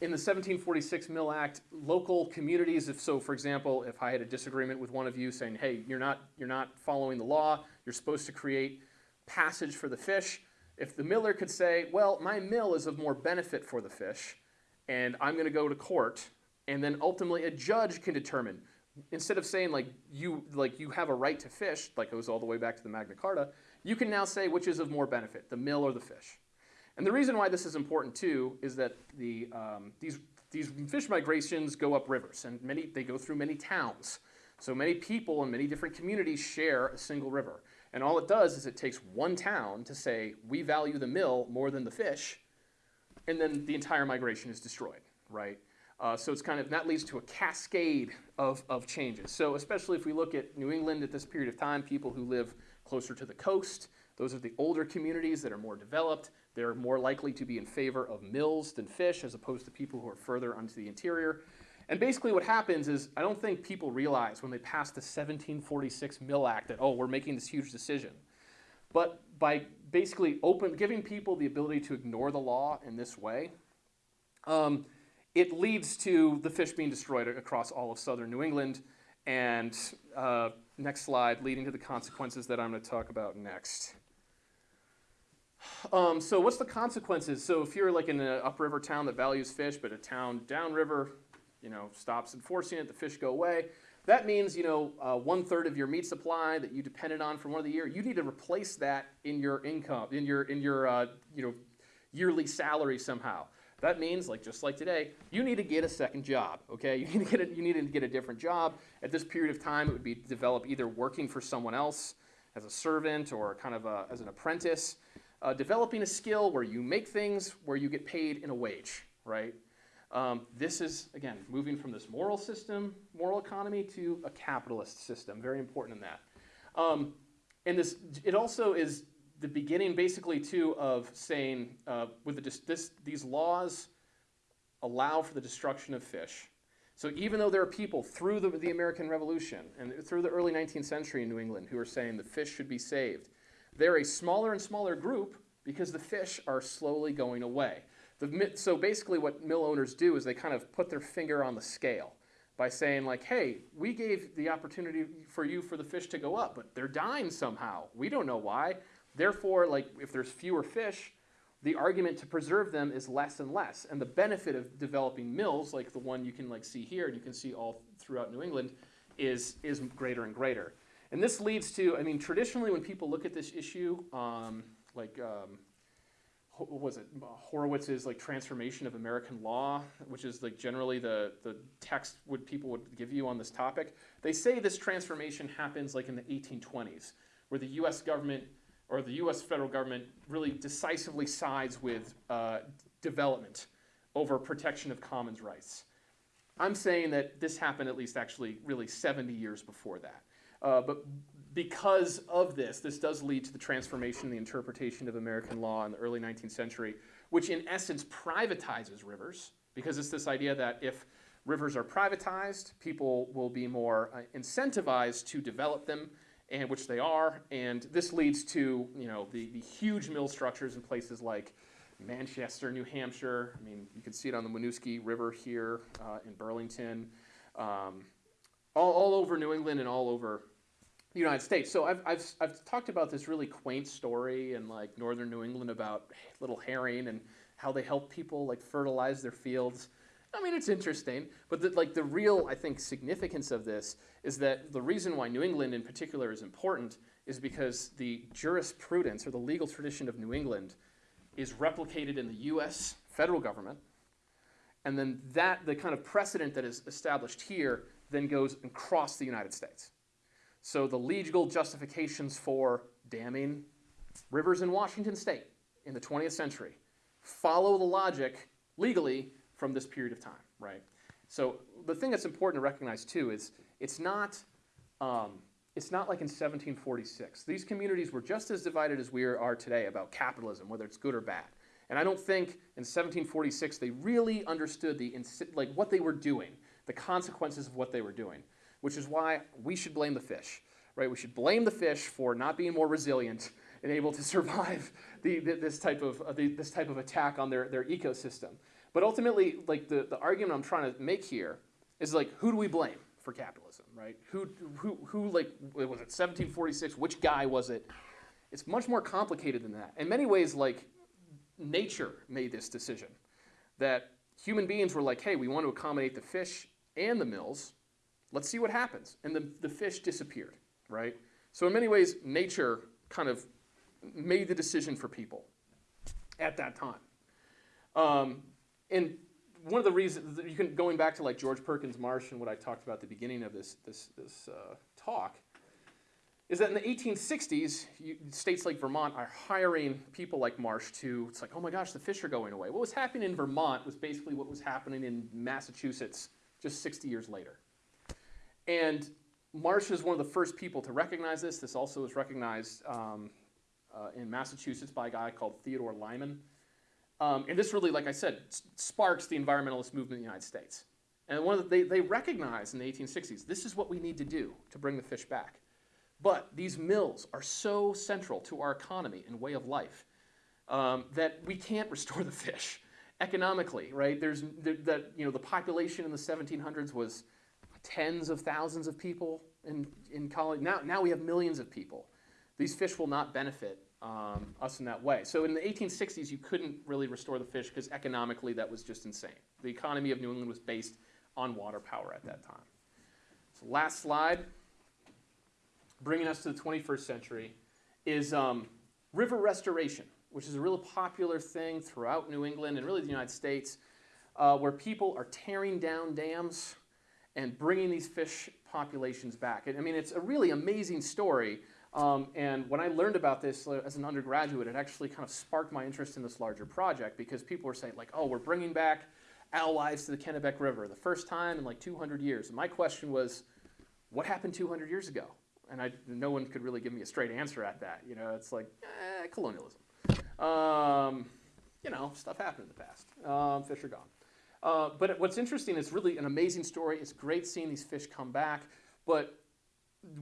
in the 1746 Mill Act, local communities, if so, for example, if I had a disagreement with one of you saying, hey, you're not, you're not following the law, you're supposed to create passage for the fish, if the miller could say, well, my mill is of more benefit for the fish, and I'm going to go to court, and then ultimately a judge can determine, instead of saying like you like you have a right to fish, like was all the way back to the Magna Carta, you can now say which is of more benefit, the mill or the fish. And the reason why this is important too is that the, um, these, these fish migrations go up rivers and many, they go through many towns. So many people in many different communities share a single river. And all it does is it takes one town to say, we value the mill more than the fish, and then the entire migration is destroyed, right? Uh, so it's kind of, that leads to a cascade of, of changes. So especially if we look at New England at this period of time, people who live closer to the coast, those are the older communities that are more developed. They're more likely to be in favor of mills than fish as opposed to people who are further onto the interior. And basically what happens is I don't think people realize when they passed the 1746 Mill Act that, oh, we're making this huge decision. But by basically open, giving people the ability to ignore the law in this way, um, it leads to the fish being destroyed across all of southern New England. And uh, next slide, leading to the consequences that I'm going to talk about next. Um, so what's the consequences? So if you're like in an upriver town that values fish, but a town downriver, you know, stops enforcing it, the fish go away. That means, you know, uh, one third of your meat supply that you depended on for one of the year, you need to replace that in your income, in your, in your, uh, you know, yearly salary somehow. That means, like just like today, you need to get a second job. Okay, you need to get a, you need to get a different job. At this period of time, it would be to develop either working for someone else as a servant or kind of a, as an apprentice, uh, developing a skill where you make things where you get paid in a wage. Right. Um, this is again moving from this moral system, moral economy, to a capitalist system. Very important in that. Um, and this, it also is the beginning, basically, too, of saying uh, with the, this, these laws allow for the destruction of fish. So even though there are people through the, the American Revolution and through the early 19th century in New England who are saying the fish should be saved, they're a smaller and smaller group because the fish are slowly going away. The, so basically, what mill owners do is they kind of put their finger on the scale by saying like, "Hey, we gave the opportunity for you for the fish to go up, but they're dying somehow. We don't know why. Therefore, like if there's fewer fish, the argument to preserve them is less and less. And the benefit of developing mills, like the one you can like see here, and you can see all throughout New England, is is greater and greater. And this leads to, I mean, traditionally when people look at this issue, um, like um, what was it Horwitz's like transformation of American law, which is like generally the the text would people would give you on this topic. They say this transformation happens like in the 1820s, where the U.S. government or the U.S. federal government really decisively sides with uh, development over protection of commons rights. I'm saying that this happened at least actually really 70 years before that. Uh, but because of this, this does lead to the transformation the interpretation of American law in the early 19th century, which in essence privatizes rivers, because it's this idea that if rivers are privatized, people will be more uh, incentivized to develop them, and which they are. And this leads to you know the, the huge mill structures in places like Manchester, New Hampshire. I mean, you can see it on the Winooski River here uh, in Burlington, um, all, all over New England and all over the United States. So I've, I've, I've talked about this really quaint story in like northern New England about little herring and how they help people like fertilize their fields. I mean, it's interesting, but the, like the real, I think, significance of this is that the reason why New England in particular is important is because the jurisprudence or the legal tradition of New England is replicated in the US federal government. And then that, the kind of precedent that is established here, then goes across the United States. So the legal justifications for damming rivers in Washington state in the 20th century follow the logic legally from this period of time, right? So the thing that's important to recognize too is it's not, um, it's not like in 1746. These communities were just as divided as we are today about capitalism, whether it's good or bad. And I don't think in 1746 they really understood the like what they were doing, the consequences of what they were doing, which is why we should blame the fish, right? We should blame the fish for not being more resilient and able to survive the, the, this type of uh, the, this type of attack on their, their ecosystem. But ultimately, like the, the argument I'm trying to make here is like, who do we blame for capitalism, right? Who, who, who like, was it 1746? Which guy was it? It's much more complicated than that. In many ways, like, nature made this decision that human beings were like, hey, we want to accommodate the fish and the mills. Let's see what happens. And the, the fish disappeared, right? So, in many ways, nature kind of made the decision for people at that time. Um, and one of the reasons you can going back to like George Perkins Marsh and what I talked about at the beginning of this this this uh, talk is that in the 1860s, you, states like Vermont are hiring people like Marsh to. It's like, oh my gosh, the fish are going away. What was happening in Vermont was basically what was happening in Massachusetts just 60 years later. And Marsh is one of the first people to recognize this. This also was recognized um, uh, in Massachusetts by a guy called Theodore Lyman. Um, and this really, like I said, sparks the environmentalist movement in the United States. And one of the, they, they recognized in the 1860s this is what we need to do to bring the fish back. But these mills are so central to our economy and way of life um, that we can't restore the fish economically, right? There's there, that you know the population in the 1700s was tens of thousands of people in in college. Now now we have millions of people. These fish will not benefit um, us in that way. So in the 1860s, you couldn't really restore the fish because economically that was just insane. The economy of New England was based on water power at that time. So last slide, bringing us to the 21st century, is um, river restoration, which is a really popular thing throughout New England and really the United States, uh, where people are tearing down dams and bringing these fish populations back. I mean, it's a really amazing story. Um, and when I learned about this uh, as an undergraduate, it actually kind of sparked my interest in this larger project because people were saying, like, oh, we're bringing back alewives to the Kennebec River, the first time in like 200 years. And my question was, what happened 200 years ago? And I, no one could really give me a straight answer at that. You know, it's like, eh, colonialism. Um, you know, stuff happened in the past. Um, fish are gone. Uh, but what's interesting is really an amazing story. It's great seeing these fish come back. But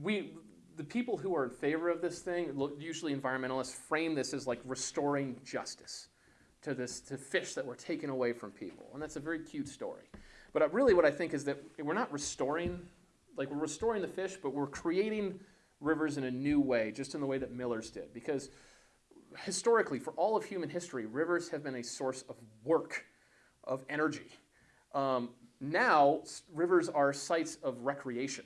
we, the people who are in favor of this thing, usually environmentalists, frame this as like restoring justice to this to fish that were taken away from people, and that's a very cute story. But uh, really, what I think is that we're not restoring, like we're restoring the fish, but we're creating rivers in a new way, just in the way that Miller's did, because historically, for all of human history, rivers have been a source of work, of energy. Um, now, rivers are sites of recreation.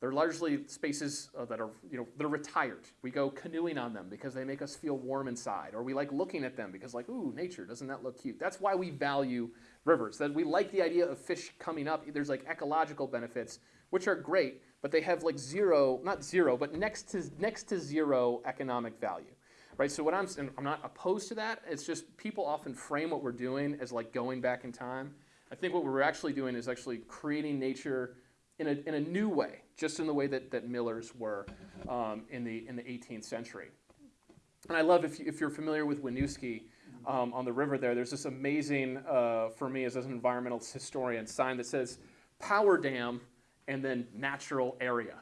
They're largely spaces uh, that are, you know, they're retired. We go canoeing on them because they make us feel warm inside, or we like looking at them because, like, ooh, nature, doesn't that look cute? That's why we value rivers. That we like the idea of fish coming up. There's like ecological benefits, which are great, but they have like zero, not zero, but next to next to zero economic value, right? So what I'm, I'm not opposed to that. It's just people often frame what we're doing as like going back in time. I think what we're actually doing is actually creating nature in a, in a new way, just in the way that, that millers were um, in, the, in the 18th century. And I love, if, you, if you're familiar with Winooski um, on the river there, there's this amazing, uh, for me as an environmental historian, sign that says power dam and then natural area.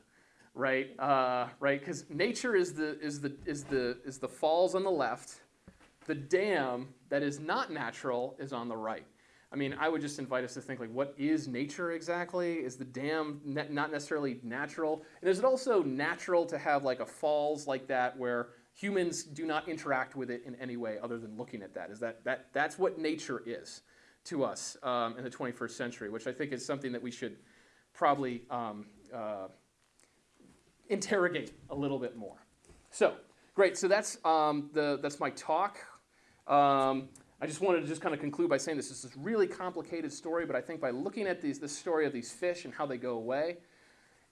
Right, uh, right, because nature is the is the is the is the falls on the left, the dam that is not natural is on the right. I mean, I would just invite us to think like, what is nature exactly? Is the dam ne- not necessarily natural? And is it also natural to have like a falls like that where humans do not interact with it in any way other than looking at that? Is that that that's what nature is to us um, in the 21st century, which I think is something that we should probably um, uh, interrogate a little bit more. So great. So that's um, the that's my talk. Um, I just wanted to just kind of conclude by saying this is this really complicated story, but I think by looking at these, this story of these fish and how they go away,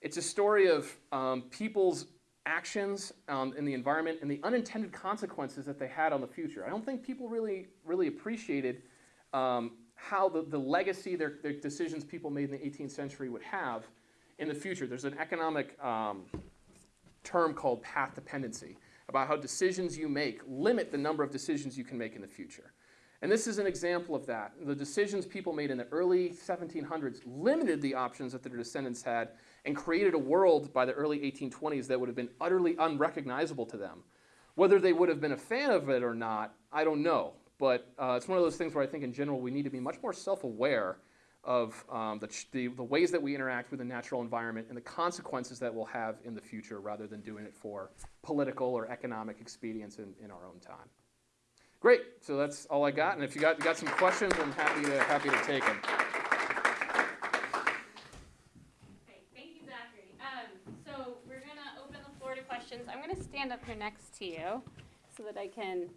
it's a story of um, people's actions um, in the environment and the unintended consequences that they had on the future. I don't think people really, really appreciated um, how the, the legacy their, their decisions people made in the 18th century would have in the future. There's an economic um, term called path dependency about how decisions you make limit the number of decisions you can make in the future. And this is an example of that. The decisions people made in the early 1700s limited the options that their descendants had and created a world by the early 1820s that would have been utterly unrecognizable to them. Whether they would have been a fan of it or not, I don't know. But uh, it's one of those things where I think in general we need to be much more self-aware of um, the, the, the ways that we interact with the natural environment and the consequences that we'll have in the future rather than doing it for political or economic expedience in, in our own time. Great, so that's all I got, and if you got, you got some questions, I'm happy to, happy to take them. Okay, thank you, Zachary. Um, so we're gonna open the floor to. I'm stand up here next to you so that I can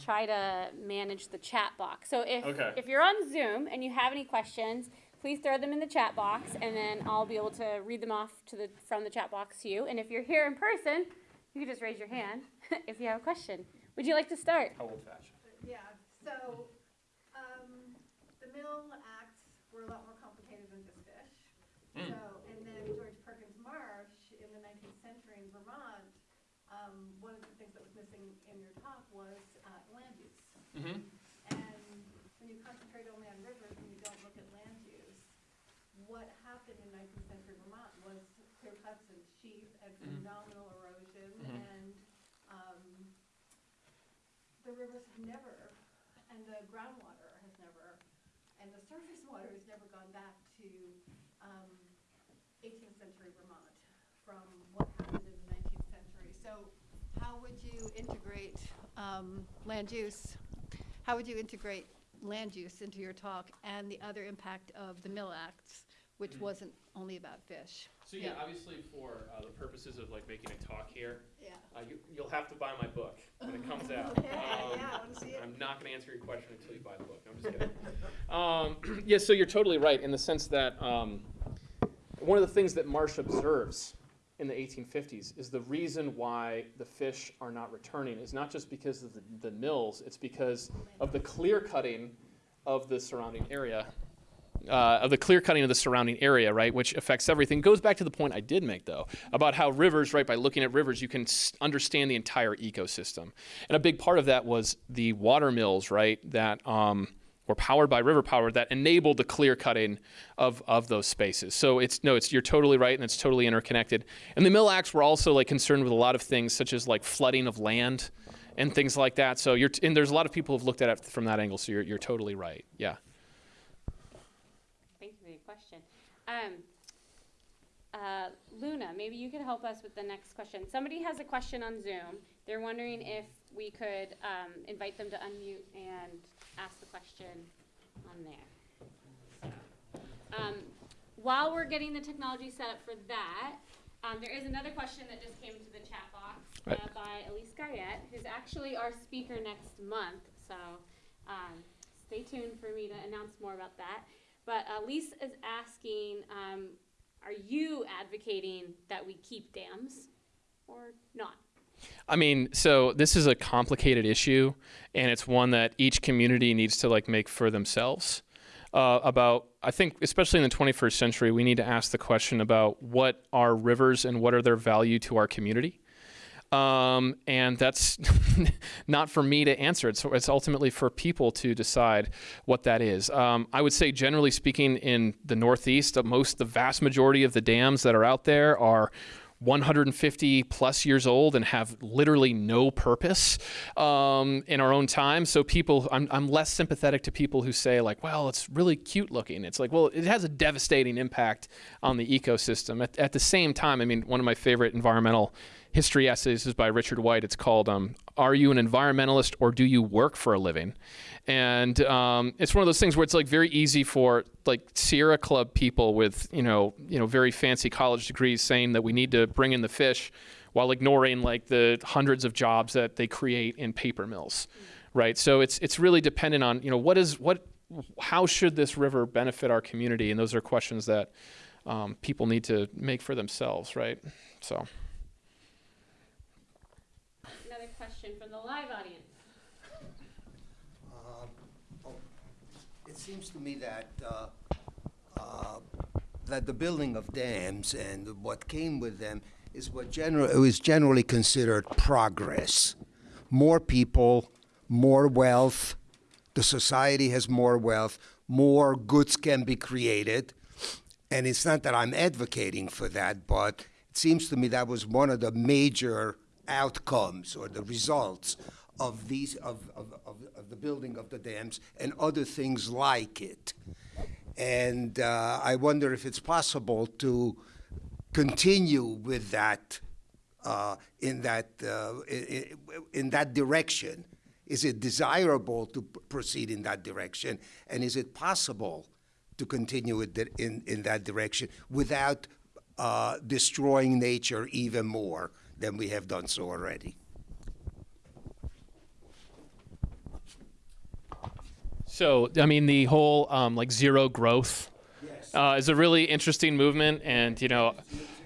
try to manage the chat box. So if, Okay. if you're on Zoom and you have any questions, please throw them in the chat box and then I'll be able to read them off to the, from the chat box to you. And if you're here in person, you can just raise your hand if you have a question. Would you like to start? How old fashioned? Yeah, so, um, the mill acts were a lot more complicated than just fish. So, and then George Perkins Marsh in the nineteenth century in Vermont, um, one of the things that was missing in your talk was, uh, land use. Mm-hmm. And when you concentrate only on rivers and you don't look at land use, what happened in nineteenth century Vermont was clear cuts and sheep and Mhm. phenomenal erosion Mhm. and, um, the rivers have never, and the groundwater has never, and the surface water has never gone back to, um, eighteenth century Vermont from what happened in the nineteenth century. So how would you integrate, um, land use? How would you integrate land use into your talk and the other impact of the Mill Acts, which Mhm. wasn't only about fish? So yeah, Yeah. obviously for uh, the purposes of like making a talk here, Yeah. uh, you, you'll have to buy my book when it comes out. Yeah, Um, yeah, see it. i'm not going to answer your question until you buy the book. I'm just kidding. um, yeah, so you're totally right in the sense that um, one of the things that Marsh observes in the 1850s is the reason why the fish are not returning is not just because of the, the mills, it's because of the clear cutting of the surrounding area. Uh, of the clear cutting of the surrounding area, right, which affects everything. Goes back to the point I did make, though, about how rivers, right, by looking at rivers, you can understand the entire ecosystem. And a big part of that was the water mills, right, that um, were powered by river power that enabled the clear cutting of, of those spaces. So it's no, it's you're totally right, and it's totally interconnected. And the mill acts were also like concerned with a lot of things, such as like flooding of land and things like that. So you're and there's a lot of people who've looked at it from that angle. So you're you're totally right. Yeah. Thank you for your question. Um, uh, Luna, maybe you could help us with the next question. Somebody has a question on Zoom. They're wondering if we could um, invite them to unmute and ask the question on there. So, um, while we're getting the technology set up for that, um, there is another question that just came into the chat box uh, Right. by Elise Garrett, who's actually our speaker next month. So um, stay tuned for me to announce more about that. But Elise is asking, um, are you advocating that we keep dams or not? I mean, so this is a complicated issue, and it's one that each community needs to like make for themselves. Uh, about, I think, especially in the 21st century, we need to ask the question about what are rivers and what are their value to our community. Um, and that's not for me to answer. It's, it's ultimately for people to decide what that is. Um, I would say, generally speaking, in the Northeast, most, the vast majority of the dams that are out there are 150 plus years old and have literally no purpose um, in our own time. So people, I'm, I'm less sympathetic to people who say like, well, it's really cute looking. It's like, well, it has a devastating impact on the ecosystem. At, at the same time, I mean, one of my favorite environmental history essays is by Richard White. It's called um, "Are You an Environmentalist or Do You Work for a Living?" And um, it's one of those things where it's like very easy for like Sierra Club people with you know you know very fancy college degrees saying that we need to bring in the fish, while ignoring like the hundreds of jobs that they create in paper mills. right? So it's it's really dependent on you know what is what how should this river benefit our community, and those are questions that um, people need to make for themselves, right? So Another live audience. It seems to me that, uh, uh, that the building of dams and what came with them is what general, is generally considered progress. More people, more wealth, the society has more wealth, more goods can be created. And it's not that I'm advocating for that, but it seems to me that was one of the major outcomes or the results of these of, of, of, of the building of the dams and other things like it. And uh, I wonder if it's possible to continue with that uh, in that uh, i- i- in that direction. Is it desirable to proceed in that direction, and is it possible to continue it in in that direction without uh, destroying nature even more than we have done so already? So, I mean, the whole um, like zero growth uh, is a really interesting movement, and you know,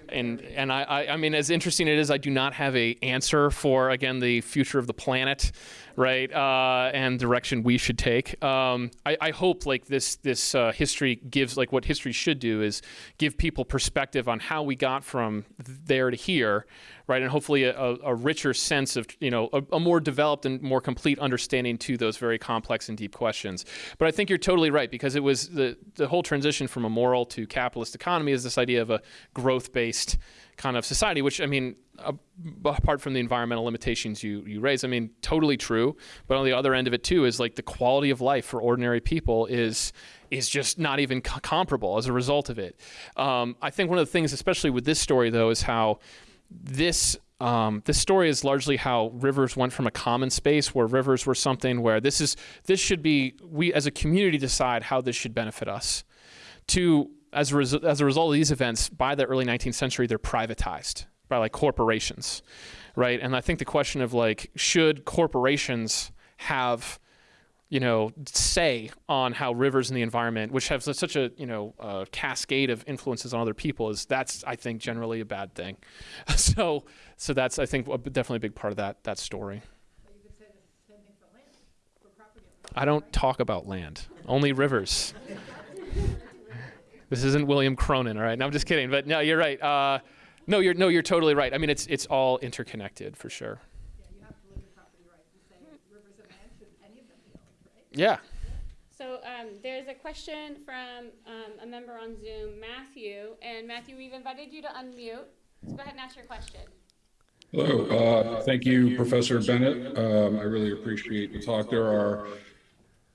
and and I, I, I mean, as interesting it is, I do not have a answer for again the future of the planet, right, uh, and direction we should take. Um, I, I hope like this this uh, history gives like what history should do is give people perspective on how we got from there to here, right, and hopefully a, a, richer sense of you know a, a more developed and more complete understanding to those very complex and deep questions. But I think you're totally right because it was the the whole transition from a moral to capitalist economy is this idea of a growth based kind of society, which I mean, uh, apart from the environmental limitations you you raise, I mean, totally true. But on the other end of it too is like the quality of life for ordinary people is is just not even co- comparable as a result of it. Um, I think one of the things, especially with this story though, is how this um, this story is largely how rivers went from a common space where rivers were something where this is this should be we as a community decide how this should benefit us. To as a, res- as a result of these events by the early 19th century they're privatized by like corporations right? And i think the question of like should corporations have you know say on how rivers and the environment which have such a you know uh, cascade of influences on other people is that's i think generally a bad thing. So so that's i think definitely a big part of that that story. I don't talk about land only rivers. This isn't William Cronon all right? No i'm just kidding but no you're right. Uh, no you're no you're totally right. I mean it's it's all interconnected for sure Yeah, you have to look at property rights and say rivers and land, should any of them be owned, right? Yeah So um, there's a question from um, a member on Zoom, Matthew. And Matthew, we've invited you to unmute. So go ahead and ask your question. Hello, uh, thank you, Professor Bennett. Um, I really appreciate the talk. There are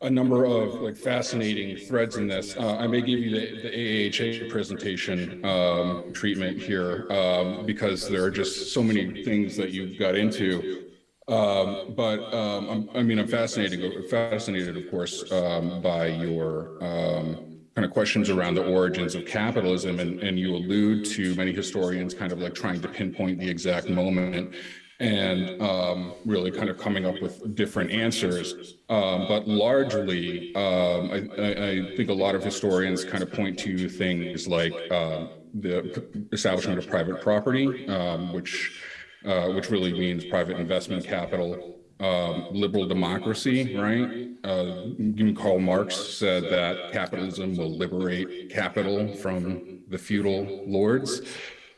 a number of like fascinating threads in this. Uh, I may give you the, the AAHA presentation um, treatment here um, because there are just so many things that you got into. Um, but um, I mean, I'm fascinated, fascinated, of course, um, by your um, kind of questions around the origins of capitalism, and, and you allude to many historians kind of like trying to pinpoint the exact moment and um, really kind of coming up with different answers. Um, but largely, um, I, I, I think a lot of historians kind of point to things like uh, the establishment of private property, um, which uh, which really means private investment capital, um, liberal democracy, right? Uh, Karl Marx said that capitalism will liberate capital from the feudal lords.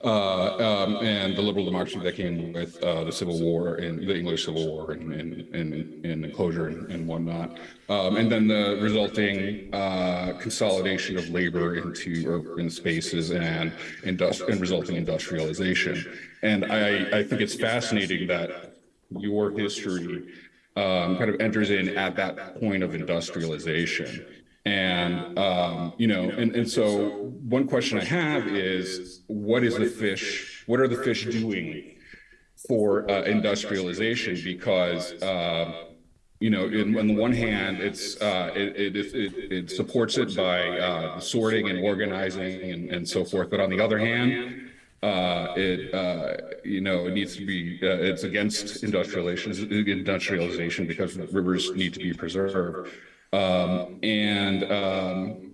Uh, um, and the liberal democracy that came with uh, the Civil War and the English Civil War and, and, and, and enclosure and, and whatnot. Um, and then the resulting uh, consolidation of labor into urban spaces and, industri- and resulting industrialization. And I, I think it's fascinating that your history um, kind of enters in at that point of industrialization. And, um, you know, and, and so one question I have is what is the fish, what are the fish doing for uh, industrialization? Because, uh, you know, in, on the one hand, it's, uh, it, it, it, it supports it by uh, sorting and organizing and, and so forth. But on the other hand, Uh, it, uh, you know, it needs to be, uh, it's against industrialization, industrialization because rivers need to be preserved. Um, and, um,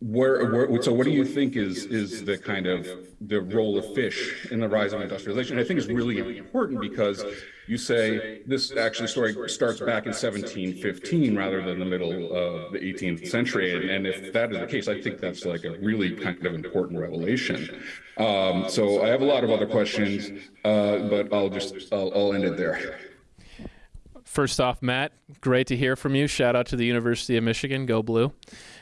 where, where, so what do you think is, is the kind of, the role of fish in the rise of industrialization? I think is really important because you say this actually story starts back in 1715 rather than the middle of the 18th century. And, if that is the case, I think that's like a really kind of important revelation. Um, so I have a lot of other questions, uh, but I'll just, I'll, I'll end it there. First off, Matt, great to hear from you. Shout out to the University of Michigan. Go blue.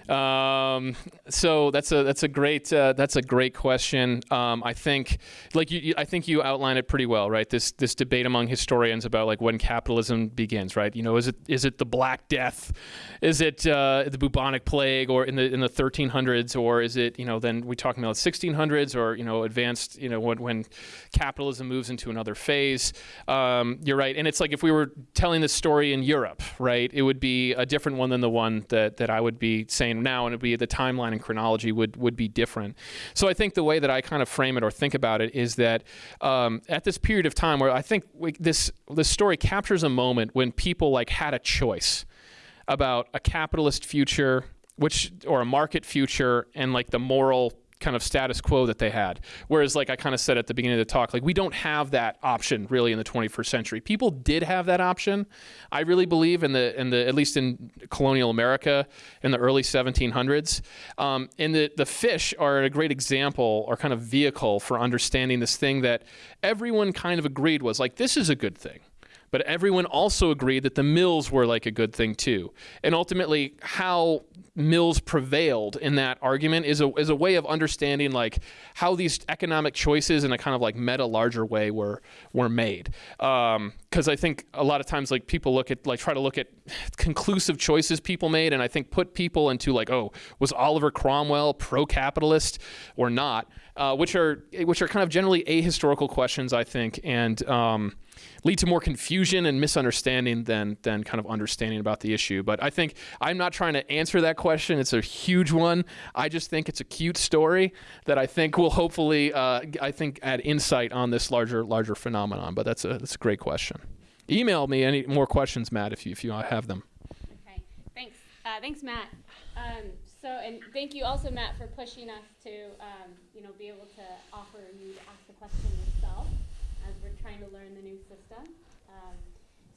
Um, so that's a that's a great uh, that's a great question. Um, I think like you, you, I think you outlined it pretty well, right? This this debate among historians about like when capitalism begins, right? You know, is it is it the Black Death, is it uh, the bubonic plague, or in the in the 1300s, or is it you know then we talking about 1600s, or you know advanced you know when when capitalism moves into another phase. Um, you're right, and it's like if we were telling this story in Europe, right? It would be a different one than the one that that I would be saying now, and it'd be the timeline and chronology would would be different. So I think the way that I kind of frame it or think about it is that um, at this period of time where I think we, this this story captures a moment when people like had a choice about a capitalist future which or a market future and like the moral kind of status quo that they had. Whereas, like I kind of said at the beginning of the talk, like we don't have that option really in the 21st century. People did have that option. I really believe in the in the at least in colonial America in the early 1700s. Um, and the the fish are a great example or kind of vehicle for understanding this thing that everyone kind of agreed was like this is a good thing but everyone also agreed that the mills were like a good thing too. And ultimately, how mills prevailed in that argument is a, is a way of understanding like how these economic choices in a kind of like meta larger way were were made. Um, Because I think a lot of times like people look at like try to look at conclusive choices people made, and I think put people into like oh was Oliver Cromwell pro-capitalist or not, uh, which are which are kind of generally ahistorical questions I think and. Um, lead to more confusion and misunderstanding than than kind of understanding about the issue. But I think I'm not trying to answer that question. It's a huge one. I just think it's a cute story that I think will hopefully uh, I think add insight on this larger larger phenomenon. But that's a that's a great question. Email me any more questions, Matt, if you if you have them. Okay, thanks. Uh, thanks, Matt. Um, so, and thank you also, Matt, for pushing us to, um, you know, be able to offer you to ask the question yourself as we're trying to learn the new system. Um,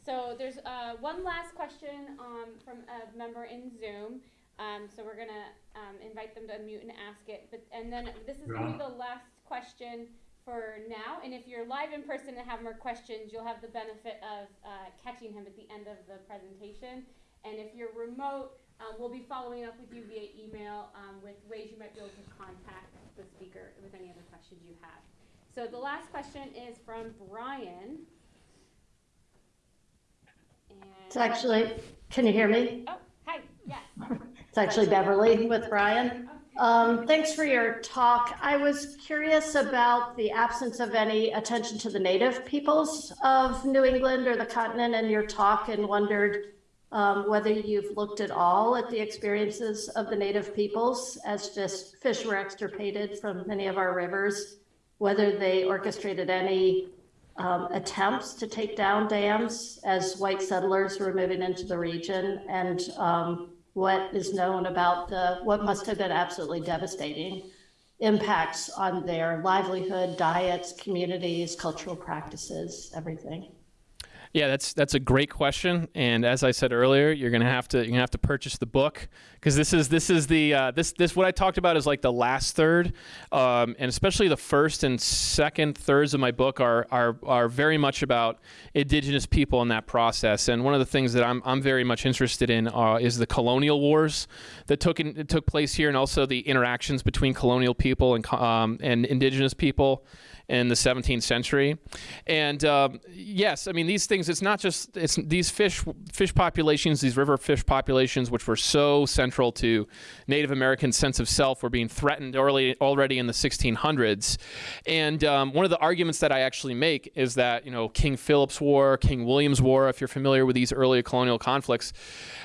so there's uh, one last question um, from a member in Zoom. Um, so we're gonna um, invite them to unmute and ask it. But and then this is gonna be the last question for now. And if you're live in person and have more questions, you'll have the benefit of uh, catching him at the end of the presentation. And if you're remote, um, we'll be following up with you via email um, with ways you might be able to contact the speaker with any other questions you have. So the last question is from Brian. And It's actually, can you hear me? Oh, hi, yes. It's actually Beverly with Brian. Um, thanks for your talk. I was curious about the absence of any attention to the native peoples of New England or the continent in your talk and wondered um, whether you've looked at all at the experiences of the native peoples as just fish were extirpated from many of our rivers, whether they orchestrated any um, attempts to take down dams as white settlers were moving into the region and um, what is known about the what must have been absolutely devastating impacts on their livelihood, diets, communities, cultural practices, everything. Yeah, that's that's a great question, and as I said earlier, you're gonna have to you're gonna have to purchase the book because this is this is the uh, this this what I talked about is like the last third, um, and especially the first and second thirds of my book are are are very much about indigenous people in that process. And one of the things that I'm I'm very much interested in uh, is the colonial wars that took in, took place here, and also the interactions between colonial people and um, and indigenous people in the 17th century. And um, yes, I mean these things. It's not just it's these fish fish populations, these river fish populations, which were so central to Native American sense of self, were being threatened early already in the 1600s. And um, one of the arguments that I actually make is that you know King Philip's War, King William's War, if you're familiar with these early colonial conflicts,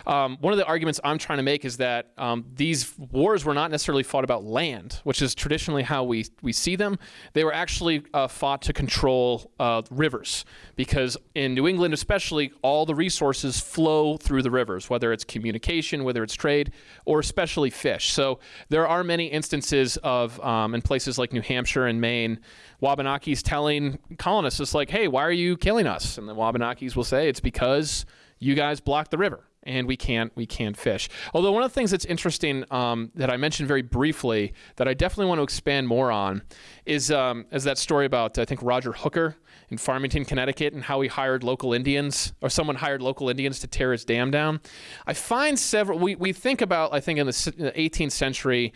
um, one of the arguments I'm trying to make is that um, these wars were not necessarily fought about land, which is traditionally how we we see them. They were actually uh, fought to control uh, rivers because in New England, especially, all the resources flow through the rivers, whether it's communication, whether it's trade, or especially fish. So there are many instances of um, in places like New Hampshire and Maine, Wabanakis telling colonists, "It's like, hey, why are you killing us?" And the Wabanakis will say, "It's because you guys blocked the river." And we can't we can't fish. Although one of the things that's interesting um, that I mentioned very briefly that I definitely want to expand more on is um, is that story about I think Roger Hooker in Farmington, Connecticut, and how he hired local Indians or someone hired local Indians to tear his dam down. I find several we we think about I think in the 18th century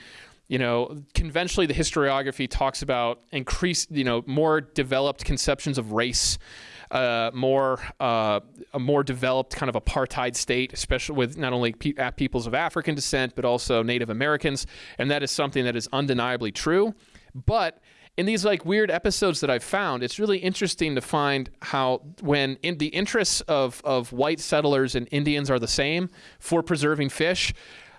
you know, conventionally the historiography talks about increased, you know, more developed conceptions of race uh, more uh, a more developed kind of apartheid state, especially with not only pe- peoples of African descent but also Native Americans, and that is something that is undeniably true. But in these like weird episodes that I've found, it's really interesting to find how when in the interests of of white settlers and Indians are the same for preserving fish,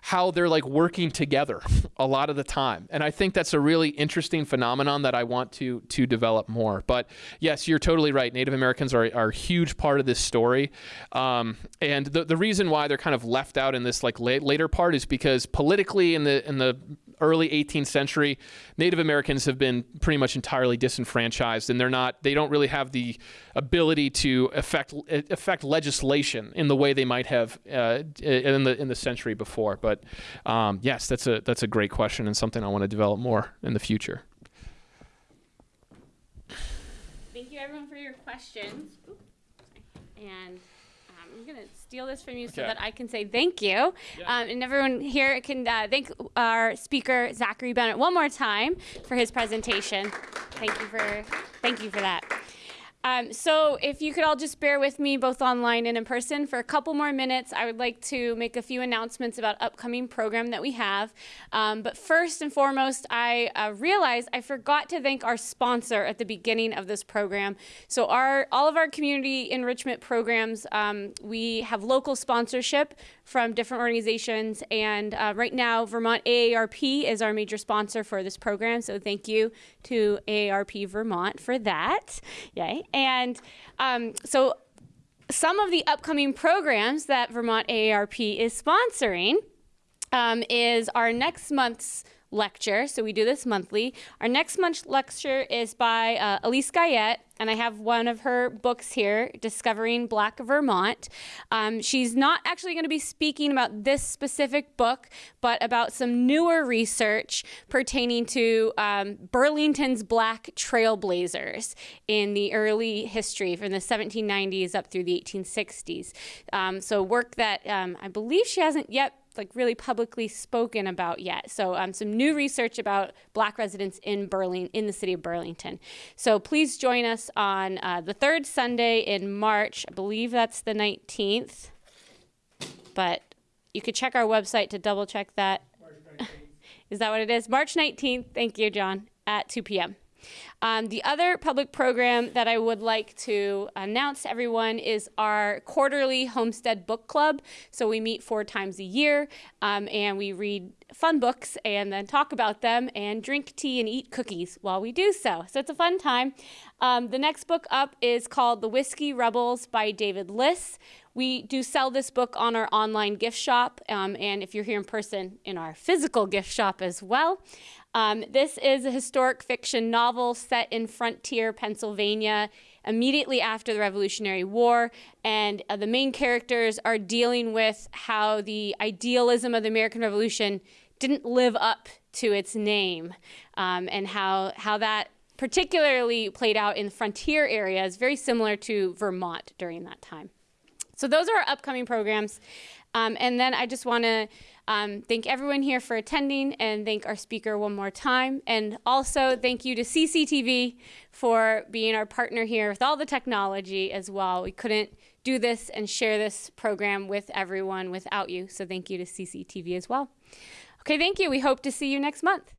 how they're like working together a lot of the time. And I think that's a really interesting phenomenon that I want to to develop more. But yes, you're totally right. Native Americans are, are a huge part of this story. Um, and the, the reason why they're kind of left out in this like late, later part is because politically in the in the early 18th century, Native Americans have been pretty much entirely disenfranchised, and they're not. They don't really have the ability to affect affect legislation in the way they might have uh, in the in the century before. But um, yes, that's a that's a great question and something I want to develop more in the future. Thank you, everyone, for your questions. And um, I'm to steal this from you so that I can say thank you. Um, and everyone here can uh, thank our speaker, Zachary Bennett, one more time for his presentation. Thank you for, thank you for that. Um, so if you could all just bear with me both online and in person for a couple more minutes, I would like to make a few announcements about upcoming program that we have. Um, but first and foremost, I uh, realized I forgot to thank our sponsor at the beginning of this program. So our all of our community enrichment programs, um, we have local sponsorship from different organizations, and uh, right now Vermont AARP is our major sponsor for this program. So thank you to AARP Vermont for that. Yay! And um, so some of the upcoming programs that Vermont AARP is sponsoring um, is our next month's lecture. So we do this monthly. Our next month's lecture is by uh, Elise Guyette, and I have one of her books here, Discovering Black Vermont. Um, she's not actually going to be speaking about this specific book, but about some newer research pertaining to um, Burlington's Black trailblazers in the early history from the 1790s up through the 1860s. Um, so work that um, I believe she hasn't yet like really publicly spoken about yet. So um, some new research about Black residents in Burling in the city of Burlington. So please join us on uh, the third Sunday in March. I believe that's the 19th, but you could check our website to double check that. is that what it is? March 19th. Thank you, John. At 2 p.m. Um, the other public program that I would like to announce to everyone is our quarterly Homestead Book Club. So we meet four times a year um, and we read fun books and then talk about them and drink tea and eat cookies while we do so. So it's a fun time. Um, the next book up is called The Whiskey Rebels by David Liss. We do sell this book on our online gift shop, um, and if you're here in person, in our physical gift shop as well. Um, this is a historic fiction novel set in frontier Pennsylvania immediately after the Revolutionary War, and uh, the main characters are dealing with how the idealism of the American Revolution didn't live up to its name, um, and how how that particularly played out in frontier areas, very similar to Vermont during that time. So those are our upcoming programs. Um, and then I just want to um, thank everyone here for attending and thank our speaker one more time. And also thank you to CCTV for being our partner here with all the technology as well. We couldn't do this and share this program with everyone without you. So thank you to CCTV as well. Okay, thank you. We hope to see you next month.